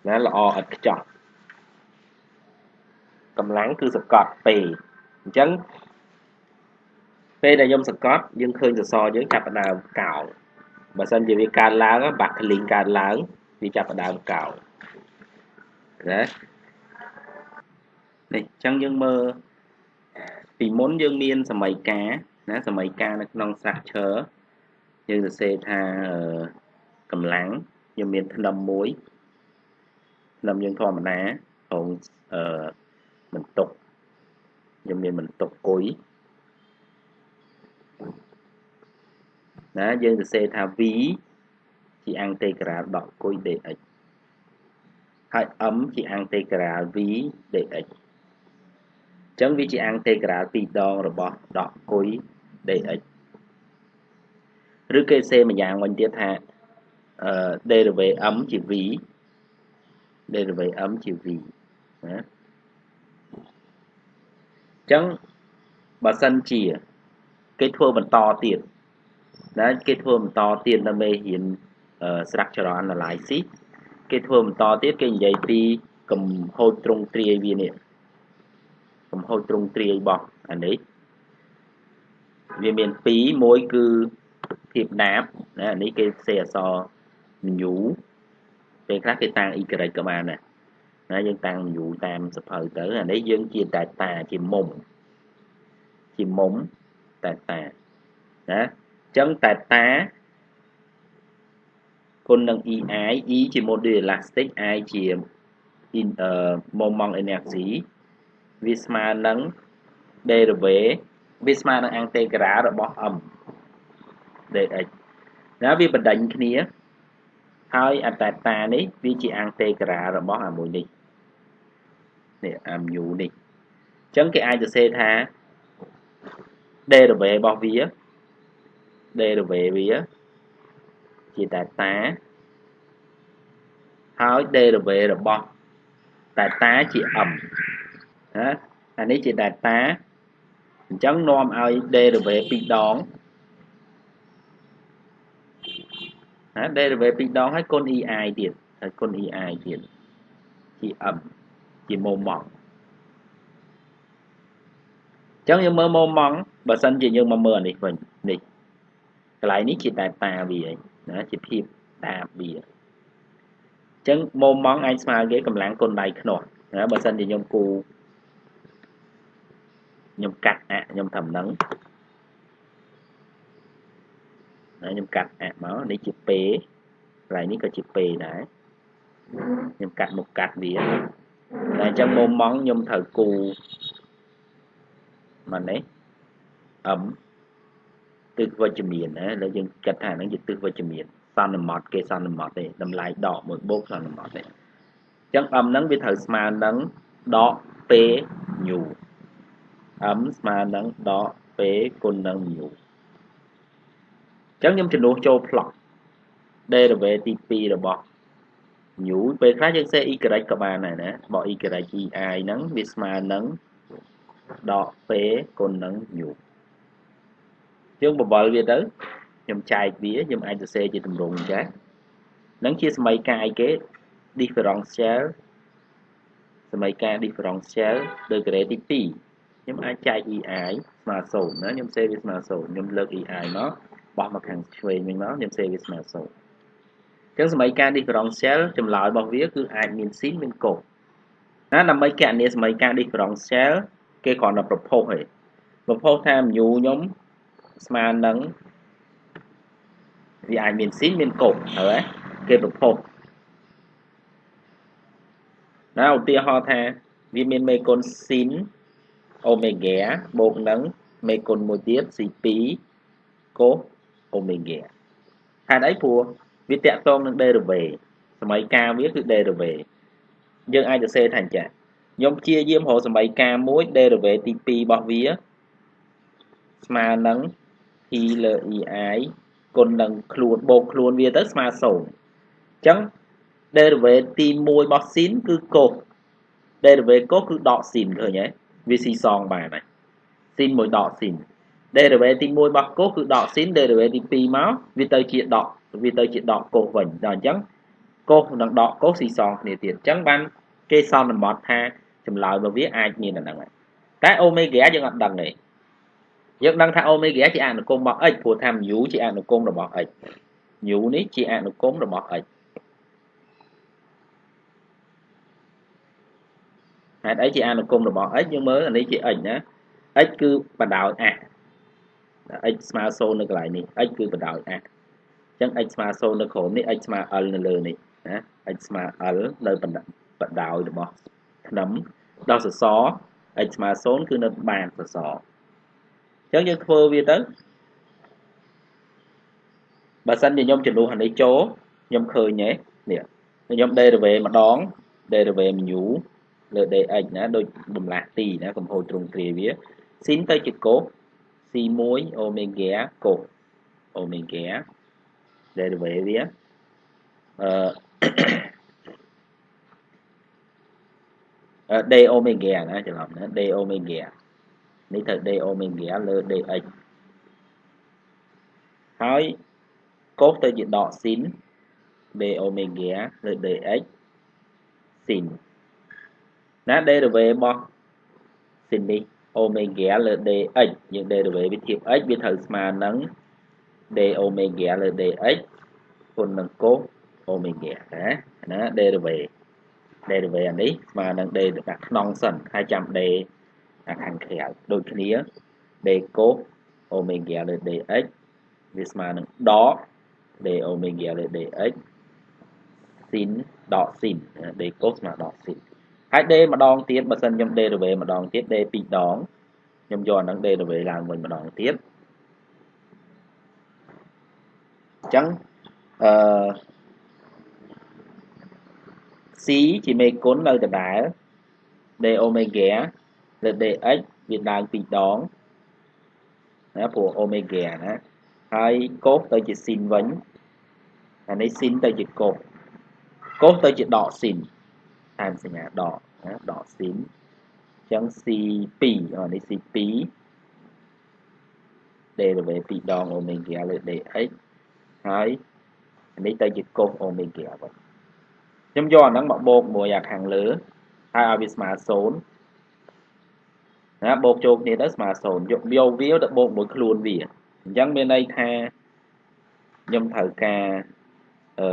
A: ណាល្អឥតខ្ចោះកម្លាំងគឺសកត់ពេអញ្ចឹងពេលដែលខ្ញុំសកត់យើងឃើញសសរយើងចាប់ផ្ដើមកោងបើសិនជាវាកើតឡើងបាក់ក្លីងកើតឡើង វាចាប់ផ្ដើមកោងណានេះអញ្ចឹងយើងមើលពីមុនយើងមានសម័យកាណាសម័យកានៅក្នុង structure យើងសរសេរថាកម្លាំងយើងមានធ្នឹមមួយធ្នឹមយើងធម្មតាក្នុងអឺបន្ទុកខ្ញុំមានបន្ទុកគុយណាយើងសរសេរថា v ជាអង្តេក្រាលដកគុយ dx ហើយ m ជាអង្តេក្រាល v dx ចឹងវាជា integral ពីរដងរបស់ដកគុយ dx ឬគេសេម្យ៉ាងវិញទៀតថាអឺ derivative m ជា v derivative m ជា v ណាចឹងបើសិនជា គេធ្វើបន្តទៀតណាគេធ្វើបន្តទៀតនៅមេរៀន structural analysis គេធ្វើបន្តទៀតគេនិយាយពីកំហូចទ្រង់ទ្រាយវានេះកំហូចទ្រង់ទ្រាយរបស់អានេះវាមាន2មួយគឺភាពដាបណាអានេះគេផ្សេងអក្សរញូពេលខ្លះគេតាំង y ក៏បានដែរណាយើងតាំងញូតាមសភៅទៅអានេះយើងជាតែតាជាមុំជាមុំតែតាណាអញ្ចឹងតែតា គុណនឹង EI E ជា module elastic I ជា in uh, moment energy វាស្មើនឹង derivative វាស្មើនឹង integral របស់ m dx ណាវាបណ្ដេញគ្នាហើយអតតានេះវាជា integral របស់អាមួយនេះនេះអា mu នេះអញ្ចឹងគេអាចសរសេរថា derivative របស់វា derivative វា ជា delta ហើយ derivative របស់ delta ជា m ណាអានេះជា delta អញ្ចឹងនាំឲ្យ derivative ពីរដងណា derivative ពីរដងហើយគុណ ei ទៀតហើយគុណ ei ទៀតជា m ជា moment អញ្ចឹងយើងមើល moment បើសិនជាយើងមកមើលអានេះវិញនេះកន្លែងនេះជាតែតាវាឯង ណាជាភាពតាវាអញ្ចឹង moment អាចស្មើគេកម្លាំងគុណដៃខ្នោះណាបើសិនជាខ្ញុំគូខ្ញុំកាត់អខ្ញុំធ្វើហ្នឹងណាខ្ញុំកាត់អមកនេះជាពេកន្លែងនេះក៏ជាពេដែរខ្ញុំកាត់មុខកាត់វាតែអញ្ចឹងមុំម៉ងខ្ញុំត្រូវគូមកនេះអឹម ទិសវិជ្ជមានណាលើយើងគិតថាហ្នឹងជាទិសវិជ្ជមានសន្មតគេសន្មតទេតម្លៃដកមួយបូកសន្មតទេអញ្ចឹងអឹមហ្នឹងវាត្រូវស្មើនឹងដកពេញូ m ស្មើនឹងដក p គុណនឹង mu អញ្ចឹងខ្ញុំចំនួនចូល plot derivative ទី2របស់ mu ពេលខ្លះយើងសេ y ក៏បានដែរណាបក y ei ហ្នឹងវាស្មើនឹងដក p គុណនឹង mu យើងបបល់វាទៅខ្ញុំចែកវាខ្ញុំអាចសរសេរជាទម្រង់ចេះនឹងជាសមីការអីគេ differential សមីការ differential degree ទី2ខ្ញុំអាចចែក EI ស្មើ0ណាខ្ញុំសេវាស្មើ0ខ្ញុំលើក EI មកបោះមកខាងឆ្វេងវិញមកខ្ញុំសេវាស្មើ0អញ្ចឹងសមីការ differential ចម្លើយរបស់វាគឺអាចមានស៊ីនមានកូណាដើម្បីកណនីសមីការ differential គេគ្រាន់តែប្រភពទេប្រភពថា mu ខ្ញុំ ស្មើនឹងវាអាចមានស៊ីនមានកូហើយគេប្រភពណាឧទាហរណ៍ថាវាមានមេគុណស៊ីនអូមេហ្គាបូកនឹងមេគុណមួយទៀត C2 កូសអូមេហ្គាហេតុអីព្រោះវាតកតងនឹង derivative សម័យកាលវាគឺ derivative យើងអាចសរសេរថាអញ្ចឹងខ្ញុំព្យាយាមរកសម័យកាលមួយ derivative ទី2របស់វាស្មើនឹង p លើ ei គុណនឹងខ្លួនបូកខ្លួនវាទៅស្មើ0អញ្ចឹង derivative ទី1របស់ sin គឺកូស derivative កូសគឺដក sin ឃើញទេវាស៊ីសងបានហើយស៊ីនមួយដកស៊ីន derivative ទី1របស់កូសគឺដកស៊ីន derivative ទី2មកវាទៅជាដកវាទៅជាដកកូសវិញដល់អញ្ចឹងកូសនិងដកកូសស៊ីសងគ្នាទៀតអញ្ចឹងបានគេសន្មតថាចម្លើយរបស់វាអាចមានតែហ្នឹងតែអូមេហ្គាយើងអត់ដឹងទេ យើងដឹងថាអូមេហ្គាជាអនុគមរបស់ x ព្រោះថា mu ជាអនុគមរបស់ x mu នេះជាអនុគមរបស់ x ហេតុអីជាអនុគមរបស់ x យើងមើលអានេះជា x ណា x គឺបដោយអះ x ស្មើ0នៅកន្លែងនេះ x គឺបដោយអះអញ្ចឹង x ស្មើ0នៅក្រោមនេះ x ស្មើ l នៅលើនេះណា x ស្មើ l នៅបដោយរបស់ធ្នឹមដល់សសរ x ស្មើ0គឺនៅបានសសរអញ្ចឹងយើងធ្វើវាទៅបើសិនជាខ្ញុំចំនួនអានេះចូលខ្ញុំឃើញទេនេះខ្ញុំ derivative ម្ដង derivative mu លើ dx ណាដូចបំលាស់ទីណាកំហូរទ្រង់ទ្រាយវាស៊ីនទៅជាកូស c1 អូមេហ្គាកូសអូមេហ្គា derivative វាអឺ d អូមេហ្គាណាច្រឡំណា d អូមេហ្គា នេះត្រូវ d អូមេហ្គាលើ dx ហើយកូសទៅជាដកស៊ីន d អូមេហ្គាលើ dx ស៊ីនណា derivative របស់ស៊ីននេះអូមេហ្គាលើ dx យើង derivative វាធៀប x វាត្រូវស្មើនឹង d អូមេហ្គាលើ dx គុណនឹងកូសអូមេហ្គាណាណា derivative derivative អានេះស្មើនឹង d ដាក់ក្នុងសិនហើយចាំ d អា ខាងក្រៅដូចគ្នា d កូសអូមេហ្គាលើ dx វាស្មើនឹងដក d អូមេហ្គាលើ dx ស៊ីនដកស៊ីន d កូសស្មើដកស៊ីនហើយ d ម្ដងទៀតបើសិនខ្ញុំ derivative ម្ដងទៀត d ពីរដងខ្ញុំយកអានឹង derivative ឡើងវិញម្ដងទៀតអញ្ចឹងអឺ c ជាមេគុណនៅដដែល d អូមេហ្គា លើ dx វាឡើងពីរដងណាព្រោះអូមេហ្គាណាហើយកូសទៅជាស៊ីនវិញអានេះស៊ីនទៅជាកូសកូសទៅជាដកស៊ីនតាមសញ្ញាដកណាដកស៊ីនអញ្ចឹង C2 អានេះ C2 derivative 2ដងអូមេហ្គាលើ dx ហើយនេះទៅជាកូសអូមេហ្គាវិញខ្ញុំយកអាហ្នឹងមកបូកមួយអាខាងលើហើយឲ្យវាស្មើ0 ណាបូកចូលគ្នាទៅស្មើ0យកយកវាទៅបូកមួយខ្លួនវាអញ្ចឹងមានន័យថាខ្ញុំត្រូវការអឺ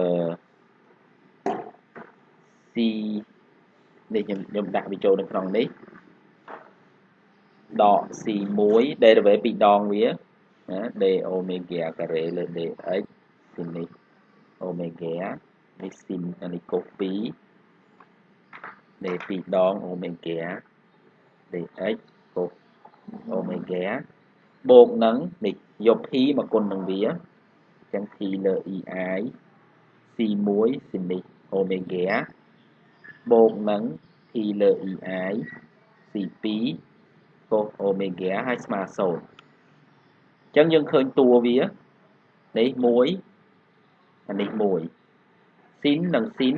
A: C នេះខ្ញុំខ្ញុំដាក់វាចូលនៅក្នុងនេះដក C1 derivative ពីរដងវាណា d អូមេហ្គាការ៉េលើ dx ទីនេះអូមេហ្គានេះស៊ីនអានេះកូស2 d ពីរដងអូមេហ្គា dx កូស អូមេហ្គាបូកនឹងនេះយក p មកគុណនឹងវាអញ្ចឹង p លើ ei c1 ស៊ីននេះអូមេហ្គាបូកនឹង p លើ ei c2 កូសអូមេហ្គាហើយស្មើ0អញ្ចឹងយើងឃើញតួវានេះ1អានេះ1ស៊ីននិងស៊ីន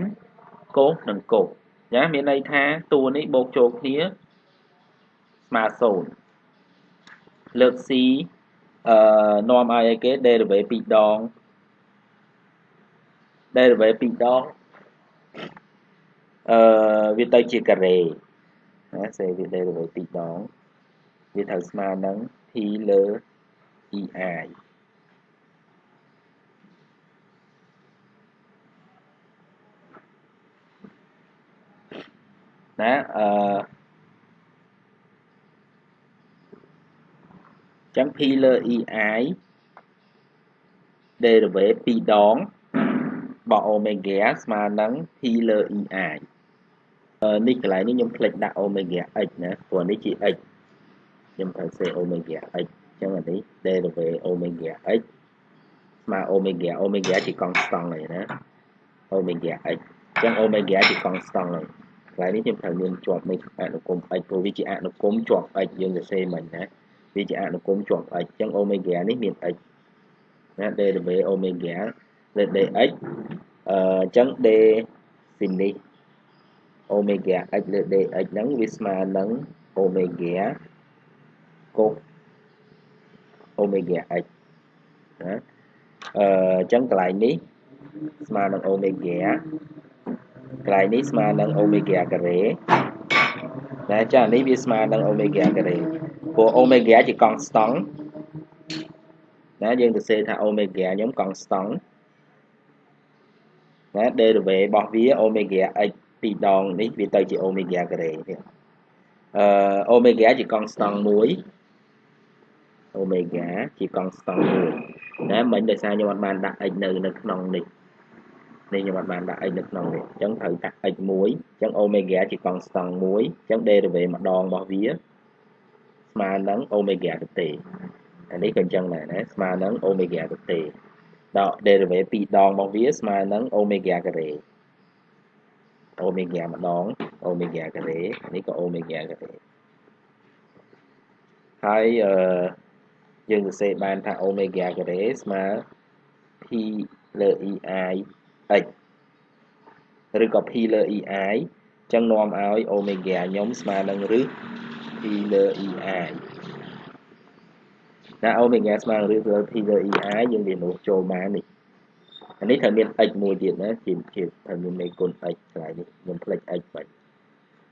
A: កូសនិងកូសណាមានន័យថាតួនេះបូកចូលគ្នាស្មើ0 លើក c អឺនាំឲ្យអីគេ derivative 2ដង derivative 2ដងអឺវាទៅជាការ៉េណាសេវា derivative 2ដងវាត្រូវស្មើនឹង p លើ ei ណាអឺ ចឹង p លើ ei derivative 2ដងបក omega ស្មើនឹង p លើ ei នេះកន្លែងនេះខ្ញុំផ្លេចដាក់ omega x ណាព្រោះនេះជា x ខ្ញុំត្រូវសេ omega x អញ្ចឹងអានេះ derivative omega x ស្មើ omega omega ជាកង់ស្តង់ហើយណា omega x អញ្ចឹង omega ជាកង់ស្តង់ហើយកន្លែងនេះខ្ញុំត្រូវមានជាប់នៃអនុគម x ព្រោះវាជាអនុគមជាប់ x យើងសរសេរមិញណា វាជាអនុគមជាប់ x អញ្ចឹង omega នេះមាន x ណា derivative omega លើ dx អឺអញ្ចឹង d sin នេះ omega x លើ dx ហ្នឹងវាស្មើនឹង omega cos omega x ណាអឺអញ្ចឹងកន្លែងនេះស្មើនឹង omega កន្លែងនេះស្មើនឹង omega ការ៉េតែចានេះវាស្មើនឹង omega ការ៉េ ព្រោះ omega ជាកង់ស្តង់ណាយើងទៅសេថា omega ខ្ញុំកង់ស្តង់ណា derivative របស់វា omega x ពីរដងនេះវាទៅជា omega ការ៉េនេះអឺ omega ជាកង់ស្តង់1 omega ជាកង់ស្តង់1ណាមិញដោយសារខ្ញុំអត់បានដាក់ x នៅនៅក្នុងនេះនេះខ្ញុំអត់បានដាក់ x នៅក្នុងនេះអញ្ចឹងត្រូវដាក់ x 1អញ្ចឹង omega ជាកង់ស្តង់1អញ្ចឹង derivative ម្ដងរបស់វា ស្មើនឹង omega ទៅទេអានេះក៏អញ្ចឹងដែរណាស្មើនឹង omega ទៅទេដក derivative ពីរដងរបស់វាស្មើនឹង omega ការ៉េអូមេហ្គាម្ដងអូមេហ្គាការ៉េនេះក៏អូមេហ្គាការ៉េហើយអឺយើងសរសេរបានថាអូមេហ្គាការ៉េស្មើ p លើ ei x ឬក៏ p លើ ei ចឹងនាំឲ្យអូមេហ្គាខ្ញុំស្មើនឹងឬ p លើ ei ណាអូមេហ្គាស្មើនឹងឬ p លើ ei យើងរៀននោះចូលបាននេះអានេះត្រូវមាន x មួយទៀតណាជាជាត្រូវមាននៃគុណ x ខ្លាយនេះខ្ញុំផ្លេច x បាច់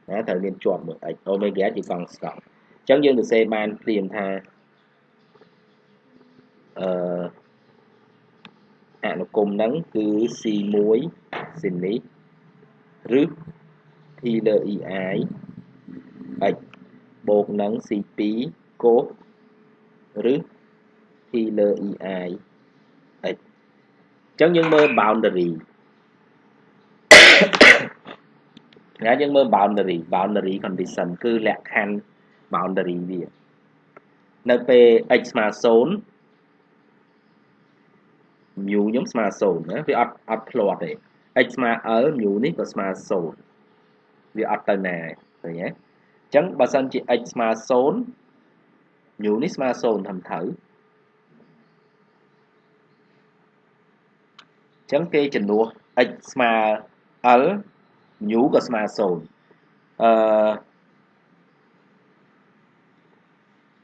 A: ណាត្រូវមានជាប់មួយ x អូមេហ្គាជាកង់ស្កង់អញ្ចឹងយើងសរសេរបានព្រាមថាអឺអនុគមហ្នឹងគឺ C1 ស៊ីននេះឬ P លើ EI x បូកនឹង C2 កូសឬ P លើ EI x អញ្ចឹងយើងមើល boundary ណាយើងមើល boundary boundary condition គឺលក្ខខណ្ឌ boundary វានៅពេល x ស្មើ0 mu ខ្ញុំស្មើ0ណាវាអត់អត់ផ្លាត់ទេ x ស្មើ l mu នេះក៏ស្មើ0វាអត់ទៅណាឃើញទេ អញ្ចឹងបើសិនជា x ស្មើ0 mu នេះស្មើ0ធំត្រូវអញ្ចឹងគេជំនួស x ស្មើ l mu ក៏ស្មើ0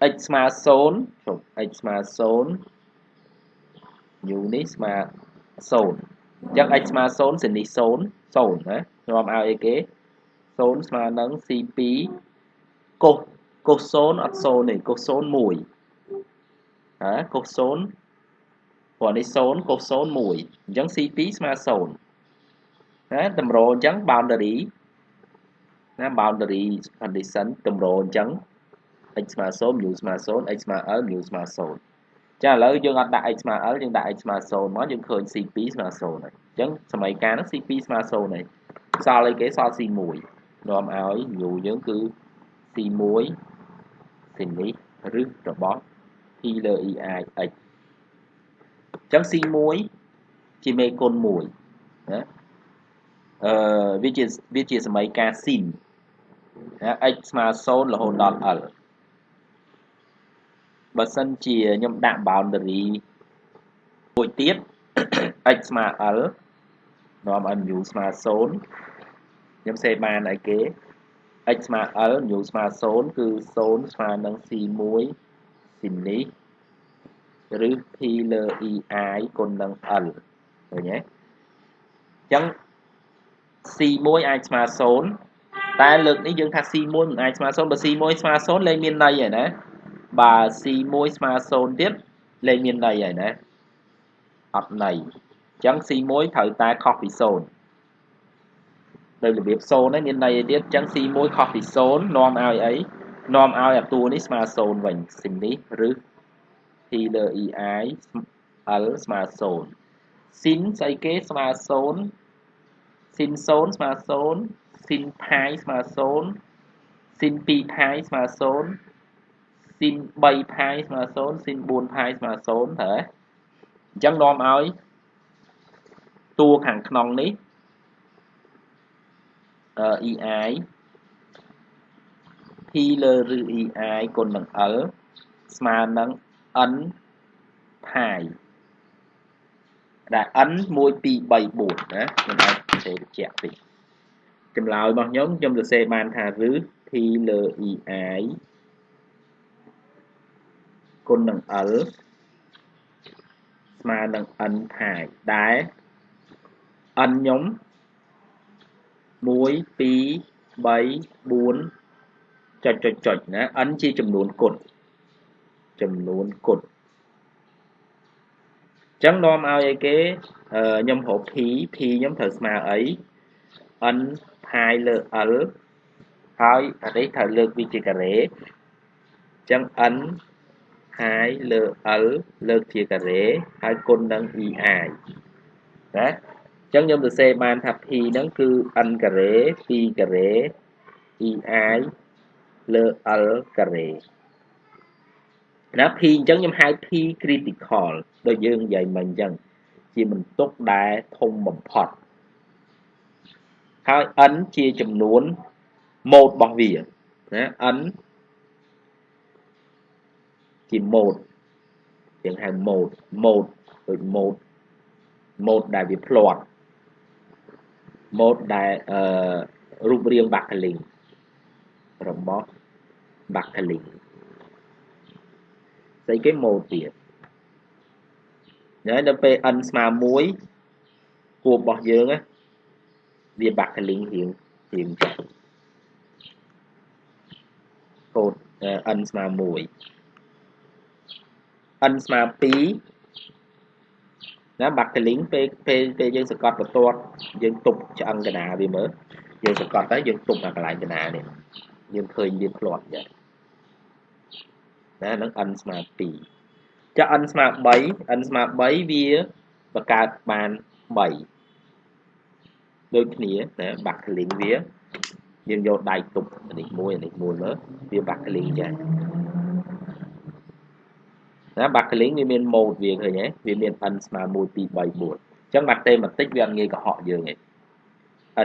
A: អឺ x ស្មើ0ជុំ x ស្មើ0 u នេះស្មើ0អញ្ចឹង x ស្មើ0សេនេះ0 0ណានាំឲ្យអីគេ0ស្មើនឹង c2 កុសកុស0អត់0ទេកុស0 1ហ៎កុស0ព្រោះនេះ0កុស0 1អញ្ចឹង c2 ស្មើ0ណាតម្រូវអញ្ចឹង boundary ណា boundary condition តម្រូវអញ្ចឹង x ស្មើ0 mu ស្មើ0 x ស្មើ l mu ស្មើ0ចាឥឡូវយើងអត់ដាក់ x ស្មើ l យើងដាក់ x ស្មើ0មកយើងឃើញ c2 ស្មើ0ហើយអញ្ចឹងសម័យកាលហ្នឹង c2 ស្មើ0ហើយសល់អីគេសល់ c1 នាំឲ្យ u យើងគឺ c1 ស៊ីនេះឬរបស់ p លើ ei x អញ្ចឹង c1 ជាមេគុណ1ណាអឺវាជាវាជាសម័យកាល sin ណា x ស្មើ0រហូតដល់ l បើសិនជាខ្ញុំដាក់ boundary មួយទៀត x ស្មើ l នាំឲ្យ mu ស្មើ0ខ្ញុំសេបានអីគេ x ស្មើ l mu ស្មើ0គឺ0ស្មើនឹង c1 ស៊ីនេះឬ p លើ ei គុណនឹង l ឃើញទេអញ្ចឹង c1 អាចស្មើ0តែលើកនេះយើងថា c1 មិនអាចស្មើ0បើ c1 ស្មើ0លែងមានន័យហើយណាបើ C1 ស្មើ0ទៀតលេខមានន័យហើយណាអត់ន័យអញ្ចឹង C1 ត្រូវតែខុសពី0 ដោយរបៀប0ហ្នឹងមានន័យទៀតអញ្ចឹង C1 ខុសពី0នាំឲ្យអីនាំឲ្យអាតួនេះស្មើ0វិញស៊ីននេះឬ T លើ EI L ស្មើ0ស៊ីនស្អីគេស្មើ0ស៊ីន0ស្មើ0ស៊ីនផាយស្មើ0ស៊ីន2ផាយស្មើ0ស៊ីន3ផាយស្មើ0ស៊ីន4ផាយស្មើ0ត្រូវទេអញ្ចឹងនាំឲ្យតួខាងក្នុងនេះអឺ ei p លើឬ ei គុណនឹង l ស្មើនឹង n ផាយដែល n 1 2 3 4ណាខ្ញុំអាចសរសេរបញ្ជាក់តិចចម្លើយរបស់ខ្ញុំខ្ញុំសរសេរបានថាឬ p លើ ei គុណនឹង L ស្មើនឹង n ផាយដែល n ខ្ញុំ 1 2 3 4ចុចចុចចុចណា n ជាចំនួនគុណចំនួនគុណចឹងនាំឲ្យអីគេខ្ញុំរក p p ខ្ញុំត្រូវស្មើអី n ផាយលើ l ហើយអានេះត្រូវលើកវាជាការ៉េចឹង n ហើយលើ L លើកជាការ៉េហើយគុណនឹង EI ណាអញ្ចឹងខ្ញុំសរសេរបានថា P ហ្នឹងគឺ n ការ៉េ2ការ៉េ EI លើ L ការ៉េណា P អញ្ចឹងខ្ញុំហៅ P critical ដូចយើងនិយាយមិញអញ្ចឹងជាបន្ទុកដែលធំបំផុតហើយ n ជាចំនួន mode របស់វាណា n ជា mode យើងហៅ mode mode ដូច mode mode ដែលវាផ្លាត់ mode ដែលអឺរូបរាង backlink របស់ backlink ស្អីគេ mode ទៀតហើយដល់ពេល n ស្មើ1គួបរបស់យើងវា backlink រៀងរៀងចាស់កូដ n ស្មើ1 n ស្មើ2 ណា backlink ពេលពេលពេលយើងសង្កត់បន្ទាត់យើងទប់ឆ្អឹងកណាវាមើលយើងសង្កត់ទៅយើងទប់អាកន្លែងកណានេះយើងឃើញវាផ្លាត់ចាណានឹង n ស្មើ2ចា n ស្មើ3 n ស្មើ3វាបង្កើតបាន3ដូចគ្នាណា backlink វាយើងយកដៃទប់នេះមួយនេះមួយមើលវា backlink ចា ណា backlink វាមាន mode វាឃើញទេវាមាន n ស្មើ1 2 3 4អញ្ចឹង mathematics វាអត់ងាយកុហកយើងទេ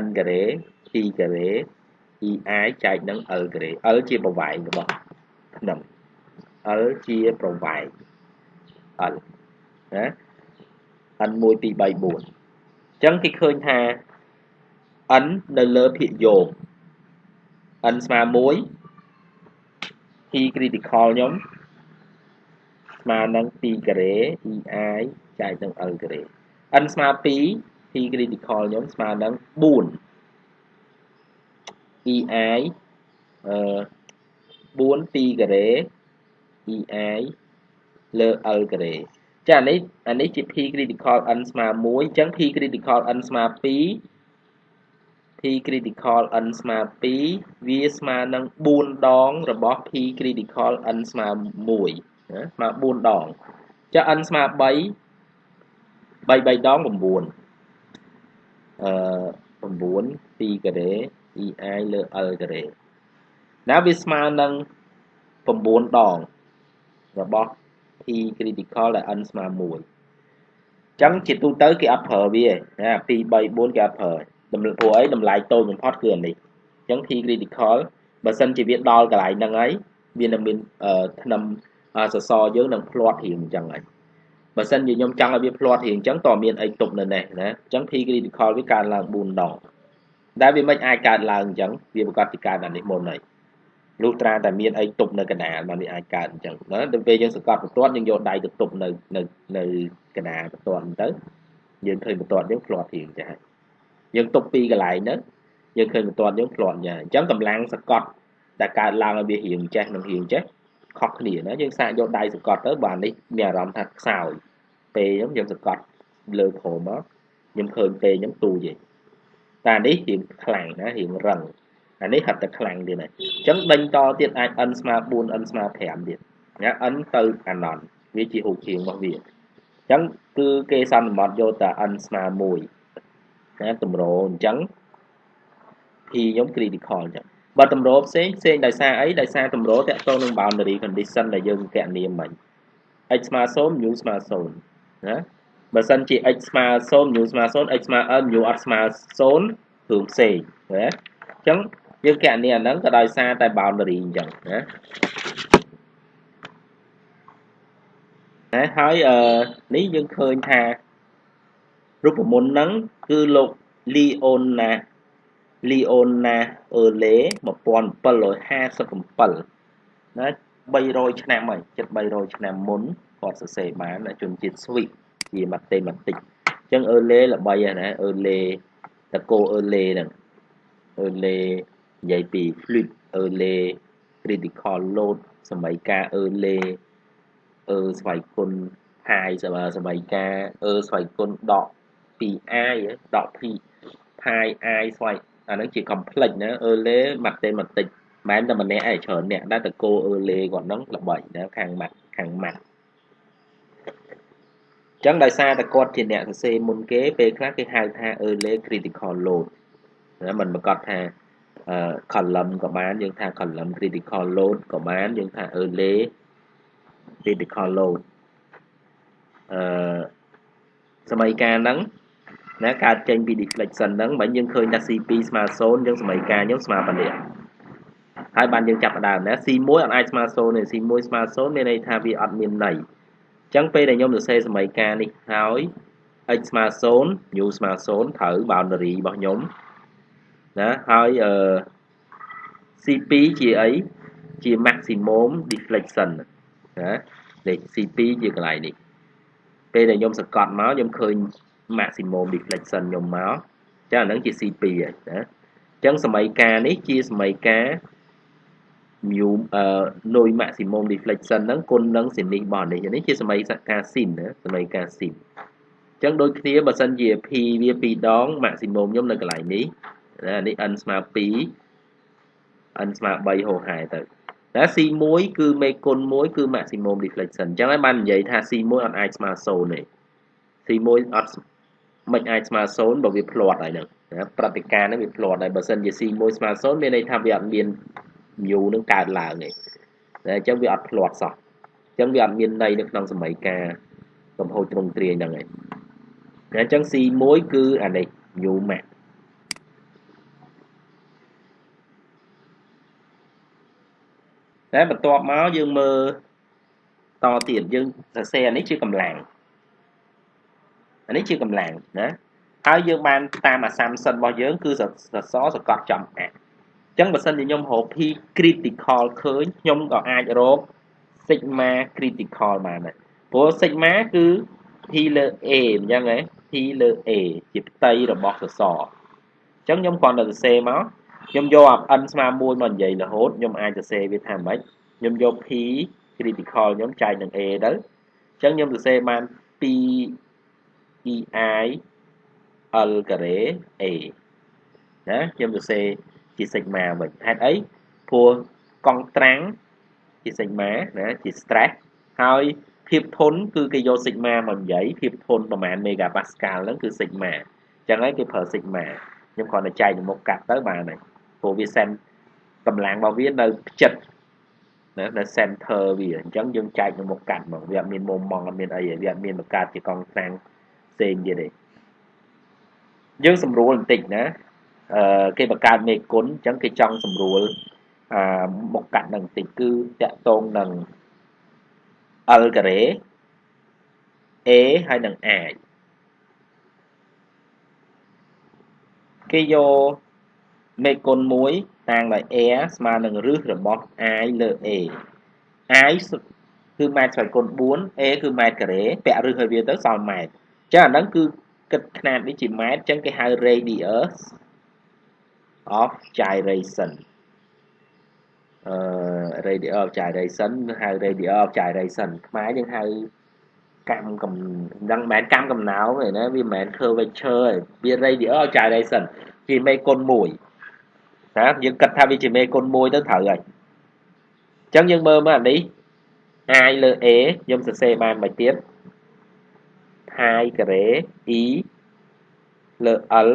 A: n ការ៉េ p ការ៉េ ei ចែកនឹង l ការ៉េ l ជាប្រវែងរបស់ខ្ញុំ l ជាប្រវែង l ណា n 1 2 3 4អញ្ចឹងគេឃើញថា n នៅលើភាគយោគ n ស្មើ1 p critical ខ្ញុំ ស្មើនឹង2ការ៉េ ei ចែកនឹង l ការ៉េ n ស្មើ2 p critical ខ្ញុំស្មើនឹង4 ei អឺ4 2ការ៉េ ei លើ l ការ៉េចាអានេះអានេះជា p critical n ស្មើ1អញ្ចឹង p critical n ស្មើ2 p critical n ស្មើ2វាស្មើនឹង4ដងរបស់ p critical n ស្មើ1 ណាស្មើ4ដងចុះ n ស្មើ3 3 3ដង9អឺ9 2ការ៉េ ei លើ l ការ៉េណាវាស្មើនឹង9ដងរបស់ p critical ដែល n ស្មើ1អញ្ចឹងជាទូទៅគេអត់ប្រើវាណា2 3 4គេអត់ប្រើតម្លៃព្រោះអីតម្លៃតូចបំផុតគឺអានេះអញ្ចឹង p critical បើសិនជាវាដល់កន្លែងហ្នឹងហើយវានឹងមានថ្នាំ សសរយើងនឹងផ្លាត់រៀងអញ្ចឹងហើយបើសិនជាខ្ញុំចង់ឲ្យវាផ្លាត់រៀងអញ្ចឹងតើមានអីទប់នៅនេះណាអញ្ចឹង P critical វាកើនឡើង4ដងដែលវាមិនអាចកើតឡើងអញ្ចឹងវាប្រកាសពីកើតអានេះមុនហើយលុះត្រាតែមានអីទប់នៅកណ្ដាលបានវាអាចកើតអញ្ចឹងណាដល់ពេលយើងសង្កត់បន្ទាត់យើងយកដៃទៅទប់នៅនៅនៅកណ្ដាលបន្ទាត់ទៅយើងឃើញបន្ទាត់យើងផ្លាត់រៀងចាស់យើងទប់ពីកន្លែងហ្នឹងយើងឃើញបន្ទាត់យើងផ្លាត់ចាអញ្ចឹងកម្លាំងសង្កត់ដែលកើតឡើងឲ្យវារៀងចេះនិងរៀងចេះ ខុសគ្នាណាយើងសាកយកដៃសង្កត់ទៅបាទនេះមានអារម្មណ៍ថាខ្សោយពេលខ្ញុំយើងសង្កត់លើក្រោមមកខ្ញុំឃើញពេលខ្ញុំទូយឯងតែនេះរៀងខ្លាំងណារៀងរឹងអានេះហាត់តែខ្លាំងទៀតហើយអញ្ចឹងដេញតទៀតអាច n ស្មើ4 n ស្មើ5ទៀតណា n ទៅអាណន់វាជារូបជាងរបស់វាអញ្ចឹងគឺគេសន្មត់យកតែ n ស្មើ1ណាតម្រអញ្ចឹង p ខ្ញុំ critical អញ្ចឹង បើតម្រូផ្សេងផ្សេងដោយសារអីដោយសារតម្រូតាក់ទងនឹង boundary condition ដែលយើងកណនាមិញ x ស្មើ0 mu ស្មើ0ណាបើសិនជា x ស្មើ0 mu ស្មើ0 x ស្មើ n mu អត់ស្មើ0រឿងផ្សេងណាអញ្ចឹងយើងកណនាអាហ្នឹងក៏ដោយសារតែ boundary អញ្ចឹងណាណាហើយអឺនេះយើងឃើញថារូបមន្តហ្នឹងគឺលោក Leona Leona Earle 1757ណា300ឆ្នាំហើយជិត300ឆ្នាំមុនគាត់សរសេរបានជនជាតិស្វីសជា mathematics អញ្ចឹង Earle ល្បីណា Earle តកូ Earle ហ្នឹង Earle និយាយពី fluid Earle critical load សម័យកាល Earle អឺស្វ័យគុណហាយសម័យកាលអឺស្វ័យគុណដក pi ដក p pi i ស្វ័យ អាហ្នឹងជា complex ណា early mathematics មិនតែម្នាក់ឯងច្រើនអ្នកដែលតកោ early គាត់ហ្នឹងល្បីណាខាង math ខាង math ចឹងដោយសារតែគាត់ជាអ្នកសរសេរមុនគេពេលខ្លះគេហៅថា early critical load ណាមិនប្រកាសថា column ក៏បានយើងថា column critical load ក៏បានយើងថា early critical load អឺសម័យកាលហ្នឹង ណាកើតចេញពី deflection ហ្នឹងបើយើងឃើញថា C2 ស្មើ0យើងសមីការខ្ញុំស្មើប៉ុណ្ណេះហើយបានយើងចាប់ផ្ដើមណា C1 អត់អាចស្មើ0ទេ C1 ស្មើ0មានន័យថាវាអត់មានន័យអញ្ចឹងពេលដែលខ្ញុំសរសេរសមីការនេះហើយ x ស្មើ0 u ស្មើ0ត្រូវ boundary របស់ខ្ញុំណាហើយអឺ C2 ជាអីជា maximum deflection ណាលេខ C2 ជាកន្លែងនេះពេលដែលខ្ញុំសកត់មកខ្ញុំឃើញ maximum deflection ខ្ញុំមកចឹងអាហ្នឹងជា C2 ហើយណាអញ្ចឹងសមីការនេះជាសមីការ mu អឺនុយ maximum deflection ហ្នឹងគុណនឹងសេនីរបស់នេះនេះជាសមីការ sin ណាសមីការ sin អញ្ចឹងដូចគ្នាបើសិនជា p វា2ដង maximum ខ្ញុំនៅកន្លែងនេះណានេះ n ស្មើ2 n ស្មើ3ហូហែទៅតែ C1 គឺមេគុណ1គឺ maximum deflection អញ្ចឹងហើយបាននិយាយថា C1 អត់អាចស្មើ0ទេ C1 អត់ មិនអាចស្មើ0បើវាផ្លាត់ហើយហ្នឹងណាប្រតិការហ្នឹងវាផ្លាត់ហើយបើសិនជា C1 ស្មើ0មានន័យថាវាអត់មាន mu នឹងកើតឡើងទេតែអញ្ចឹងវាអត់ផ្លាត់សោះអញ្ចឹងវាអត់មានន័យនៅក្នុងសម័យការកំហូចត្រង់ទ្រាយហ្នឹងឯងអញ្ចឹង C1 គឺអានេះ mu max តែបន្ទាប់មកយើងមើលតទៀតយើងសរសេរអានេះជាកម្លាំង អានេះជាកម្លាំងណាហើយយើងបានតាមអាសាមសិនរបស់យើងគឺសសសកត់ចំអាអញ្ចឹងបើសិនជាខ្ញុំរក p critical ឃើញខ្ញុំក៏អាចរក sigma critical បានដែរព្រោះ sigma គឺ p លើ a អញ្ចឹងហ៎ p លើ a ជាផ្ទៃរបស់សសអញ្ចឹងខ្ញុំគ្រាន់តែសរសេរមកខ្ញុំយកអា n ស្មើ1មកនិយាយរហូតខ្ញុំអាចសរសេរវាថាម៉េចខ្ញុំយក p critical ខ្ញុំចែកនឹង a ទៅអញ្ចឹងខ្ញុំសរសេរបាន p ei l ការ៉េ a ណាខ្ញុំសរសេរជា sigma វិញហេតុអីព្រោះកង់ត្រាំងជា sigma ណាជា stress ហើយភាពធន់គឺគេយក sigma មកនិយាយភាពធន់ប្រហែល megapascal ហ្នឹងគឺ sigma អញ្ចឹងហើយគេប្រើ sigma ខ្ញុំគ្រាន់តែចែកមុខកាត់ទៅបានហើយព្រោះវា send កម្លាំងរបស់វានៅផ្ចិតណានៅ center វាអញ្ចឹងយើងចែកនៅមុខកាត់មកវាអត់មានមុំម៉ងអត់មានអីវាអត់មានបង្កើតជាកង់ត្រាំង ផ្សេងទៀតទេយើងស្រួលបន្តិចណាអឺគេបង្កើតមេគុណអញ្ចឹងគេចង់ស្រួលអាមុខកាត់នឹងបន្តិចគឺតកតងនឹង L ការ៉េ A ហើយនឹង I គេយកមេគុណ1តាំងដោយ air ស្មើនឹងរឹសរបស់ i លើ a i គឺម៉ែត្រឆ្លៃគុណ4 a គឺម៉ែត្រការ៉េពាក់រឹសឲ្យវាទៅសល់ម៉ែត្រអញ្ចឹងអាហ្នឹងគឺគិតຂະຫນាតនេះជាម៉ែត្រអញ្ចឹងគេហៅ radius of gyration អឺ radius of gyration ហៅ radius of gyration ខ្មែរយើងហៅកម្មកំដឹងមិនមែនកម្មកំណោទេណាវាមិនមែន curvature ទេវា radius of gyration ជាមេគុណ1ណាយើងគិតថាវាជាមេគុណ1ទៅត្រូវហើយអញ្ចឹងយើងមើលមើលអានេះ i លើ a ខ្ញុំសរសេរបានមួយទៀត pi ការ៉េ e លើ l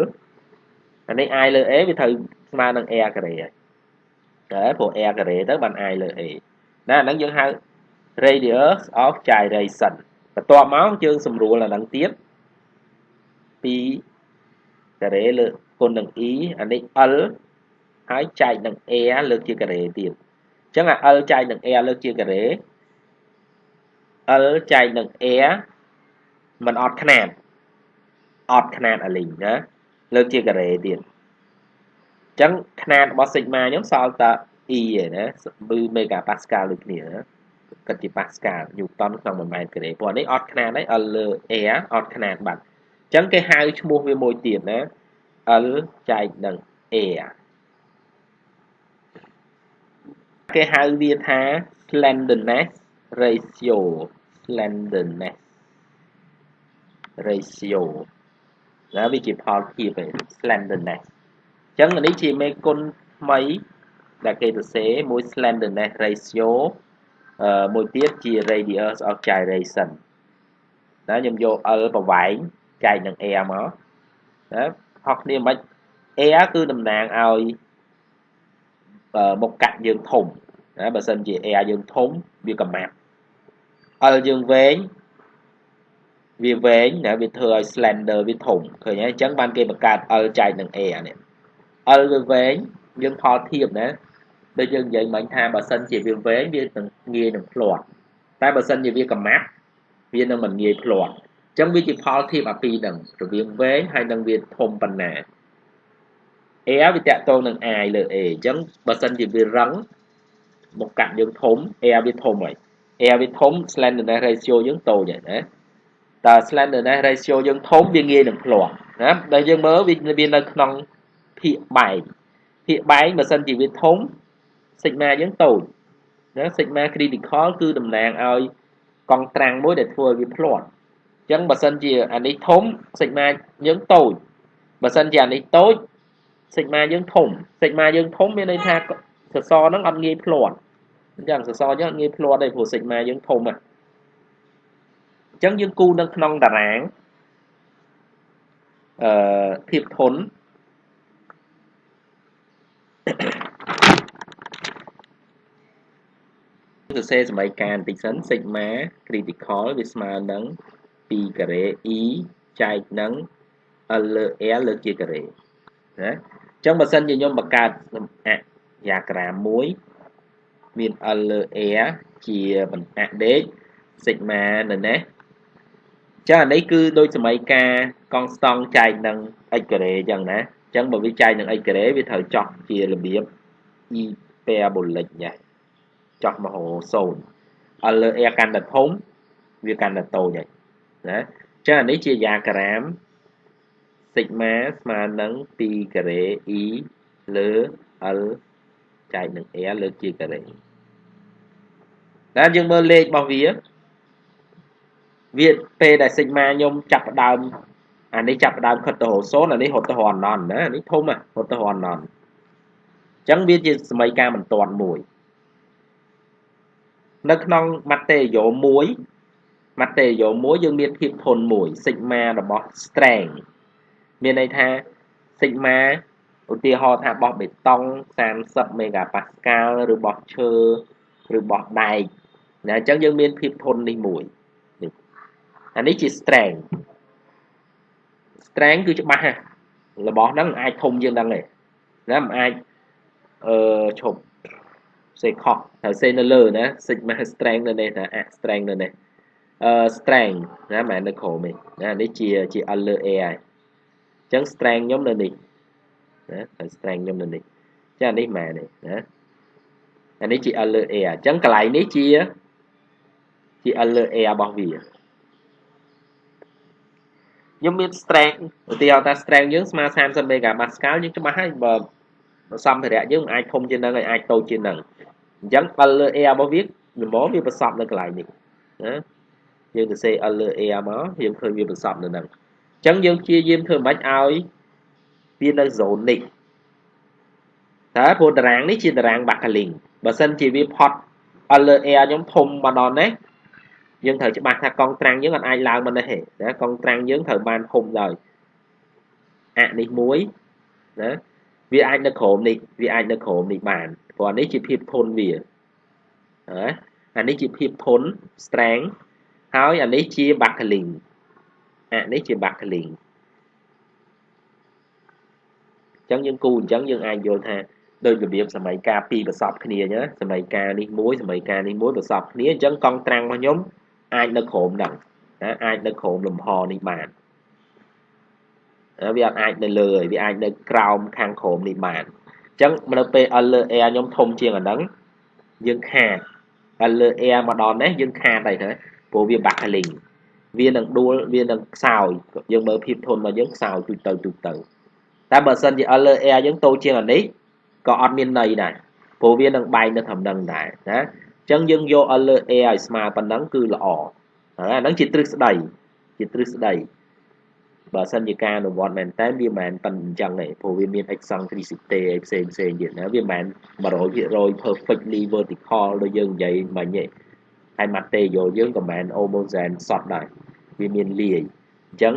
A: អានេះ i លើ a វាត្រូវស្មើនឹង r ការ៉េហើយតែព្រោះ r ការ៉េទៅបាន i លើ a ណាអាហ្នឹងយើងហៅ radius of gyration បន្ទាប់មកយើងសម្រួលអាហ្នឹងទៀតពីការ៉េលើគុណនឹង e អានេះ l ហើយចែកនឹង air លើកជាការ៉េទៀតអញ្ចឹងអា l ចែកនឹង air លើកជាការ៉េ l ចែកនឹង air มันអត់ຂະຫນាតអត់ຂະຫນាតអាលីងណាលើកជាការ៉េទៀតអញ្ចឹងຂະຫນាតរបស់ sigma ខ្ញុំសល់តែ e ឯណាគឺ mega pascal ដូចគ្នាណាគិតជា pascal newton ក្នុង1ម៉ែត្រការ៉េព្រោះនេះអត់ຂະຫນាតហើយ l លើ air អត់ຂະຫນាតបាត់អញ្ចឹងគេហៅឈ្មោះវាមួយទៀតណា l ចែកនឹង air គេហៅវាថា slenderness ratio slenderness ratio ណាវាជាផលភាពឯ slenderness អញ្ចឹងនេះជាមេគុណថ្មីដែលគេសរសេរមួយ slenderness ratio អឺមួយទៀតជា radius of gyration ណាខ្ញុំយក L ប្រវែងចែកនឹង air មកណាខុសគ្នាមិន air គឺតំណាងឲ្យមុខកាត់យើងធំណាបើសិនជា air យើងធំវាកម្មាប់ L យើងវែង វាវែងណាវាធ្វើឲ្យ slender វាធំឃើញហើយអញ្ចឹងបានគេបង្កើត L ចែកនឹង A អានេះ L វាវែងយើងផលធៀបណាដូចយើងនិយាយមិញថាបើសិនជាវាវែងវានឹងងាយនឹងផ្លាត់តែបើសិនជាវាកម្មាត់វានឹងមិនងាយផ្លាត់អញ្ចឹងវាជាផលធៀបអាពីរហ្នឹងរវាងវែងហើយនឹងវាធំប៉ុណ្ណា A វាតកតងនឹង I លើ A អញ្ចឹងបើសិនជាវារឹងមកកាត់យើងធំ A វាធំហើយ A វាធំ slenderness ratio យើងតូចហើយណា តើ slenderness ratio យើងធំវាងាយនឹងផ្លាស់ណាដែលយើងមើលវាវានៅក្នុងភាគបែកភាគបែកបើសិនជាវាធំ sigma យើងតូចណា sigma critical គឺតំណាងឲ្យកង់ត្រាំងមួយដែលធ្វើឲ្យវាផ្លាត់អញ្ចឹងបើសិនជាអានេះធំ sigma យើងតូចបើសិនជាអានេះតូច sigma យើងធំ sigma យើងធំមានន័យថាសសរហ្នឹងអត់ងាយផ្លាត់អញ្ចឹងសសរយើងអត់ងាយផ្លាត់ទេព្រោះ sigma យើងធំហ្នឹង អញ្ចឹងយើងគូនៅក្នុងតារាងអឺភាពធន់សរសេរសមីការបន្តិចសិន sigma critical វាស្មើនឹង2ការ៉េ e ចែកនឹង l លើ l លើជាការ៉េណាអញ្ចឹងបើសិនជាខ្ញុំបង្កើតអយ៉ាក្រាមមួយមាន l លើ l ជាបណ្អាក់ដេក sigma នៅនេះ ចឹងអានេះគឺដូចសម័យការកង់ស្តង់ចែកនឹង x ការ៉េចឹងណាអញ្ចឹងបើវាចែកនឹង x ការ៉េវាត្រូវចោះជារបៀប e parabolic ញ៉េះចោះមហោ0 L លើ A កាន់តែធំវាកាន់តែតូចហើយណាអញ្ចឹងអានេះជាយ៉ាក្រាម sigma ស្មើនឹង2ការ៉េ e លើ L ចែកនឹង A លើជាការ៉េតែយើងមើលលេខរបស់វា វាពេលដែល sigma ខ្ញុំចាប់ផ្ដើមអានេះចាប់ផ្ដើមខិតទៅរក0អានេះរត់ទៅរកអណន្តណាអានេះធំហ៎រត់ទៅរកអណន្តអញ្ចឹងវាជាសម័យការបន្ទាន់មួយនៅក្នុងម៉ាតេយ៉ូ1ម៉ាតេយ៉ូ1យើងមានភាពធន់មួយ sigma របស់ strength មានន័យថា sigma ឧទាហរណ៍ថាបោះបេតុង30មេហ្គាប៉ាស្កាល់ឬបោះឈើឬបោះដែកណាអញ្ចឹងយើងមានភាពធន់នេះមួយនេះ អានេះជា strength strength គឺច្បាស់ហ่ะរបស់ហ្នឹងអាចធំជាងហ្នឹងទេណាមិនអាចអឺឈប់សេខកត្រូវសេនៅលើណា sigma strength នៅនេះណាអា strength នៅនេះអឺ strength ណាមិននៅក្រោមទេណានេះជាជា L លើ A ហើយអញ្ចឹង strength ខ្ញុំនៅនេះណាត្រូវ strength ខ្ញុំនៅនេះចានេះម៉ែនេះណាអានេះជា L លើ A អញ្ចឹងកន្លែងនេះជាជា L លើ A របស់វា ខ្ញុំមាន strength ឧទាហរណ៍ថា strength យើងស្មើ30 megapascal យើងច្បាស់ហើយបើសម្ភារៈយើងអាចធំជាងនឹងហើយអាចតូចជាងនឹងអញ្ចឹង L លើ A របស់វាល្មមវាប្រសពនៅកន្លែងនេះណាយើងទៅសេ L លើ A មកយើងឃើញវាប្រសពនៅហ្នឹងអញ្ចឹងយើងព្យាយាមធ្វើម៉េចឲ្យវានៅ zone នេះតើព្រោះតារាងនេះជាតារាង backlink បើសិនជាវាផុត L លើ A ខ្ញុំធំមកដល់នេះ យើងត្រូវច្បាស់ថាកង់ត្រាំងយើងអត់អាចឡើងមកនេះទេណាកង់ត្រាំងយើងត្រូវបានធំដោយអនេះមួយណាវាអាចនៅក្រោមនេះវាអាចនៅក្រោមនេះបានព្រោះនេះជាភាពធន់វាណាអានេះជាភាពធន់ strength ហើយអានេះជា buckling អានេះជា buckling អញ្ចឹងយើងគូអញ្ចឹងយើងអាចយល់ថាដោយរបៀបសម័យកាលពីរប្រសពគ្នាណាសម័យកាលនេះមួយសម័យកាលនេះមួយប្រសពគ្នាអញ្ចឹងកង់ត្រាំងរបស់ខ្ញុំ អាចនៅក្រោមហ្នឹងណាអាចនៅក្រោមលំហនេះបានវាអត់អាចនៅលើហើយវាអាចនៅក្រោមខាងក្រោមនេះបានអញ្ចឹងនៅពេល L លើ air ខ្ញុំធំជាងអាហ្នឹងយើងខាត L លើ air មកដល់នេះយើងខាតហើយទៅព្រោះវា buckling វានឹងដួលវានឹងខ្សោយយើងមើលភាពធន់របស់យើងខ្សោយទូទៅទូទៅតែបើសិនជា L លើ air យើងតូចជាងអានេះក៏អត់មានន័យដែរព្រោះវានឹងបែកនៅត្រឹមហ្នឹងដែរណាអញ្ចឹងយើងយក L លើ air ឲ្យស្មើប៉ុណ្ណឹងគឺល្អអាហ្នឹងជាទ្រឹស្ដីជាទ្រឹស្ដីបើសិនជាការអនុវត្តមែនតើវាមិនមែនប៉ុណ្្នឹងអញ្ចឹងទេព្រោះវាមាន eccentricity ផ្សេងផ្សេងទៀតណាវាមិនមែន100% perfectly vertical ដូចយើងនិយាយមិញទេហើយ material យើងក៏មិនមែន homogeneous សតដែរវាមានលាយអញ្ចឹង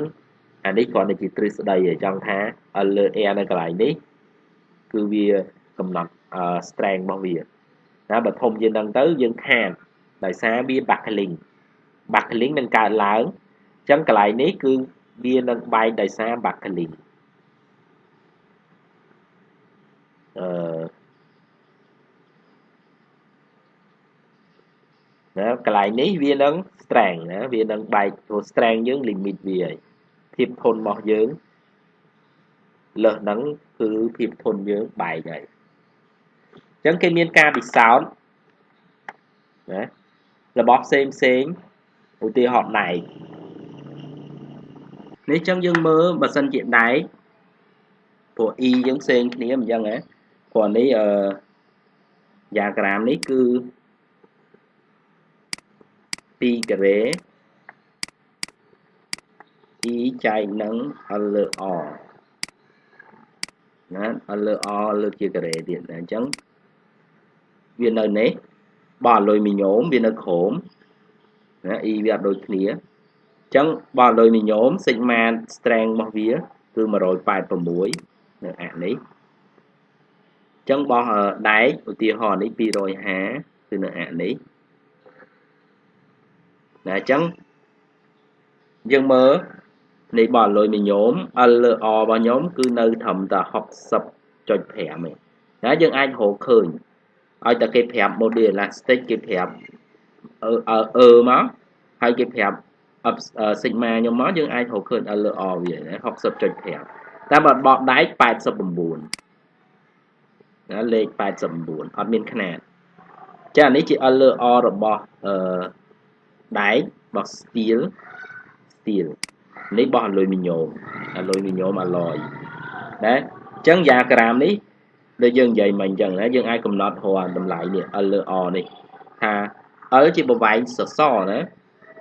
A: អានេះគ្រាន់តែជាទ្រឹស្ដីឲ្យចង់ថា L លើ air នៅកន្លែងនេះគឺវាកំណត់ strength របស់វា ណាបើធំជាងហ្នឹងទៅយើងខាតដោយសារវា buckling buckling នឹងកើតឡើងចឹងកន្លែងនេះគឺវានឹងបែកដោយសារបាក់កាលីអឺណាកន្លែងនេះវានឹង strength ណាវានឹងបែកព្រោះ strength យើង limit វាហើយភាពធន់របស់យើងលើសហ្នឹងគឺភាពធន់យើងបែកហើយ អញ្ចឹងគេមានការពិសោធន៍ណារបស់ផ្សេងផ្សេងឧទាហរណ៍ដែកនេះចឹងយើងមើលបើសិនជាដែកព្រោះ e យើងផ្សេងគ្នាអញ្ចឹងហ៎ព្រោះនេះអឺយ៉ាក្រាមនេះគឺ2ការ៉េ e ចែកនឹង l លើ r ណា l លើ r លើជាការ៉េទៀតអញ្ចឹង វានៅនេះបើអលុយមីញ៉ូមវានៅក្រោមណា e វាអត់ដូចគ្នាអញ្ចឹងបើអលុយមីញ៉ូម sigma strength របស់វា គឺ186នៅអានេះអញ្ចឹងបោះដែកឧទាហរណ៍នេះ250គឺនៅអានេះណាអញ្ចឹងយើងមើលនៃបោះលុយមីញ៉ូម L លើ R របស់ខ្ញុំគឺនៅត្រឹមតែ60.5ឯងណាយើងអាចរកឃើញ ឲ្យតែគេប្រាប់ model elastic គេប្រាប់អឺអឺមកហើយគេប្រាប់ sigma ខ្ញុំមកយើងអាចរកឃើញ L លើ R វា60.5តែបើបកដែក89ណាលេខ89អត់មានຂະຫນាតចាអានេះជា L លើ R របស់អឺដែករបស់ steel steel នេះបោះអាលុយមីញ៉ូមអាលុយមីញ៉ូមអាឡយណាអញ្ចឹងយ៉ាក្រាមនេះ ដូចយើងនិយាយមកអញ្ចឹងណាយើងអាចកំណត់រកតម្លៃនេះ L លើ R នេះថា L ជាប្រវែងសសរណា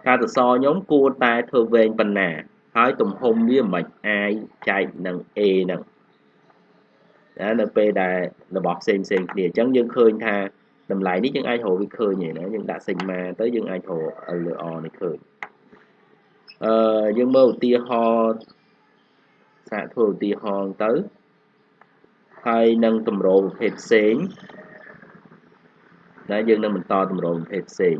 A: ថាសសរខ្ញុំគួរតែធ្វើវែងប៉ុណ្ណាហើយទំហំវាមិន I ចែកនឹង A ហ្នឹងណានៅពេលដែលរបស់ផ្សេងផ្សេងគ្នាអញ្ចឹងយើងឃើញថាតម្លៃនេះយើងអាចរកវាឃើញឯណាយើងដាក់ sigma ទៅយើងអាចរក L លើ R នេះឃើញអឺយើងមើលឧទាហរណ៍សាកធ្វើឧទាហរណ៍ទៅ ហើយនឹងតម្រូវប្រភេទផ្សេងដែលយើងនឹងបន្តតម្រូវប្រភេទផ្សេង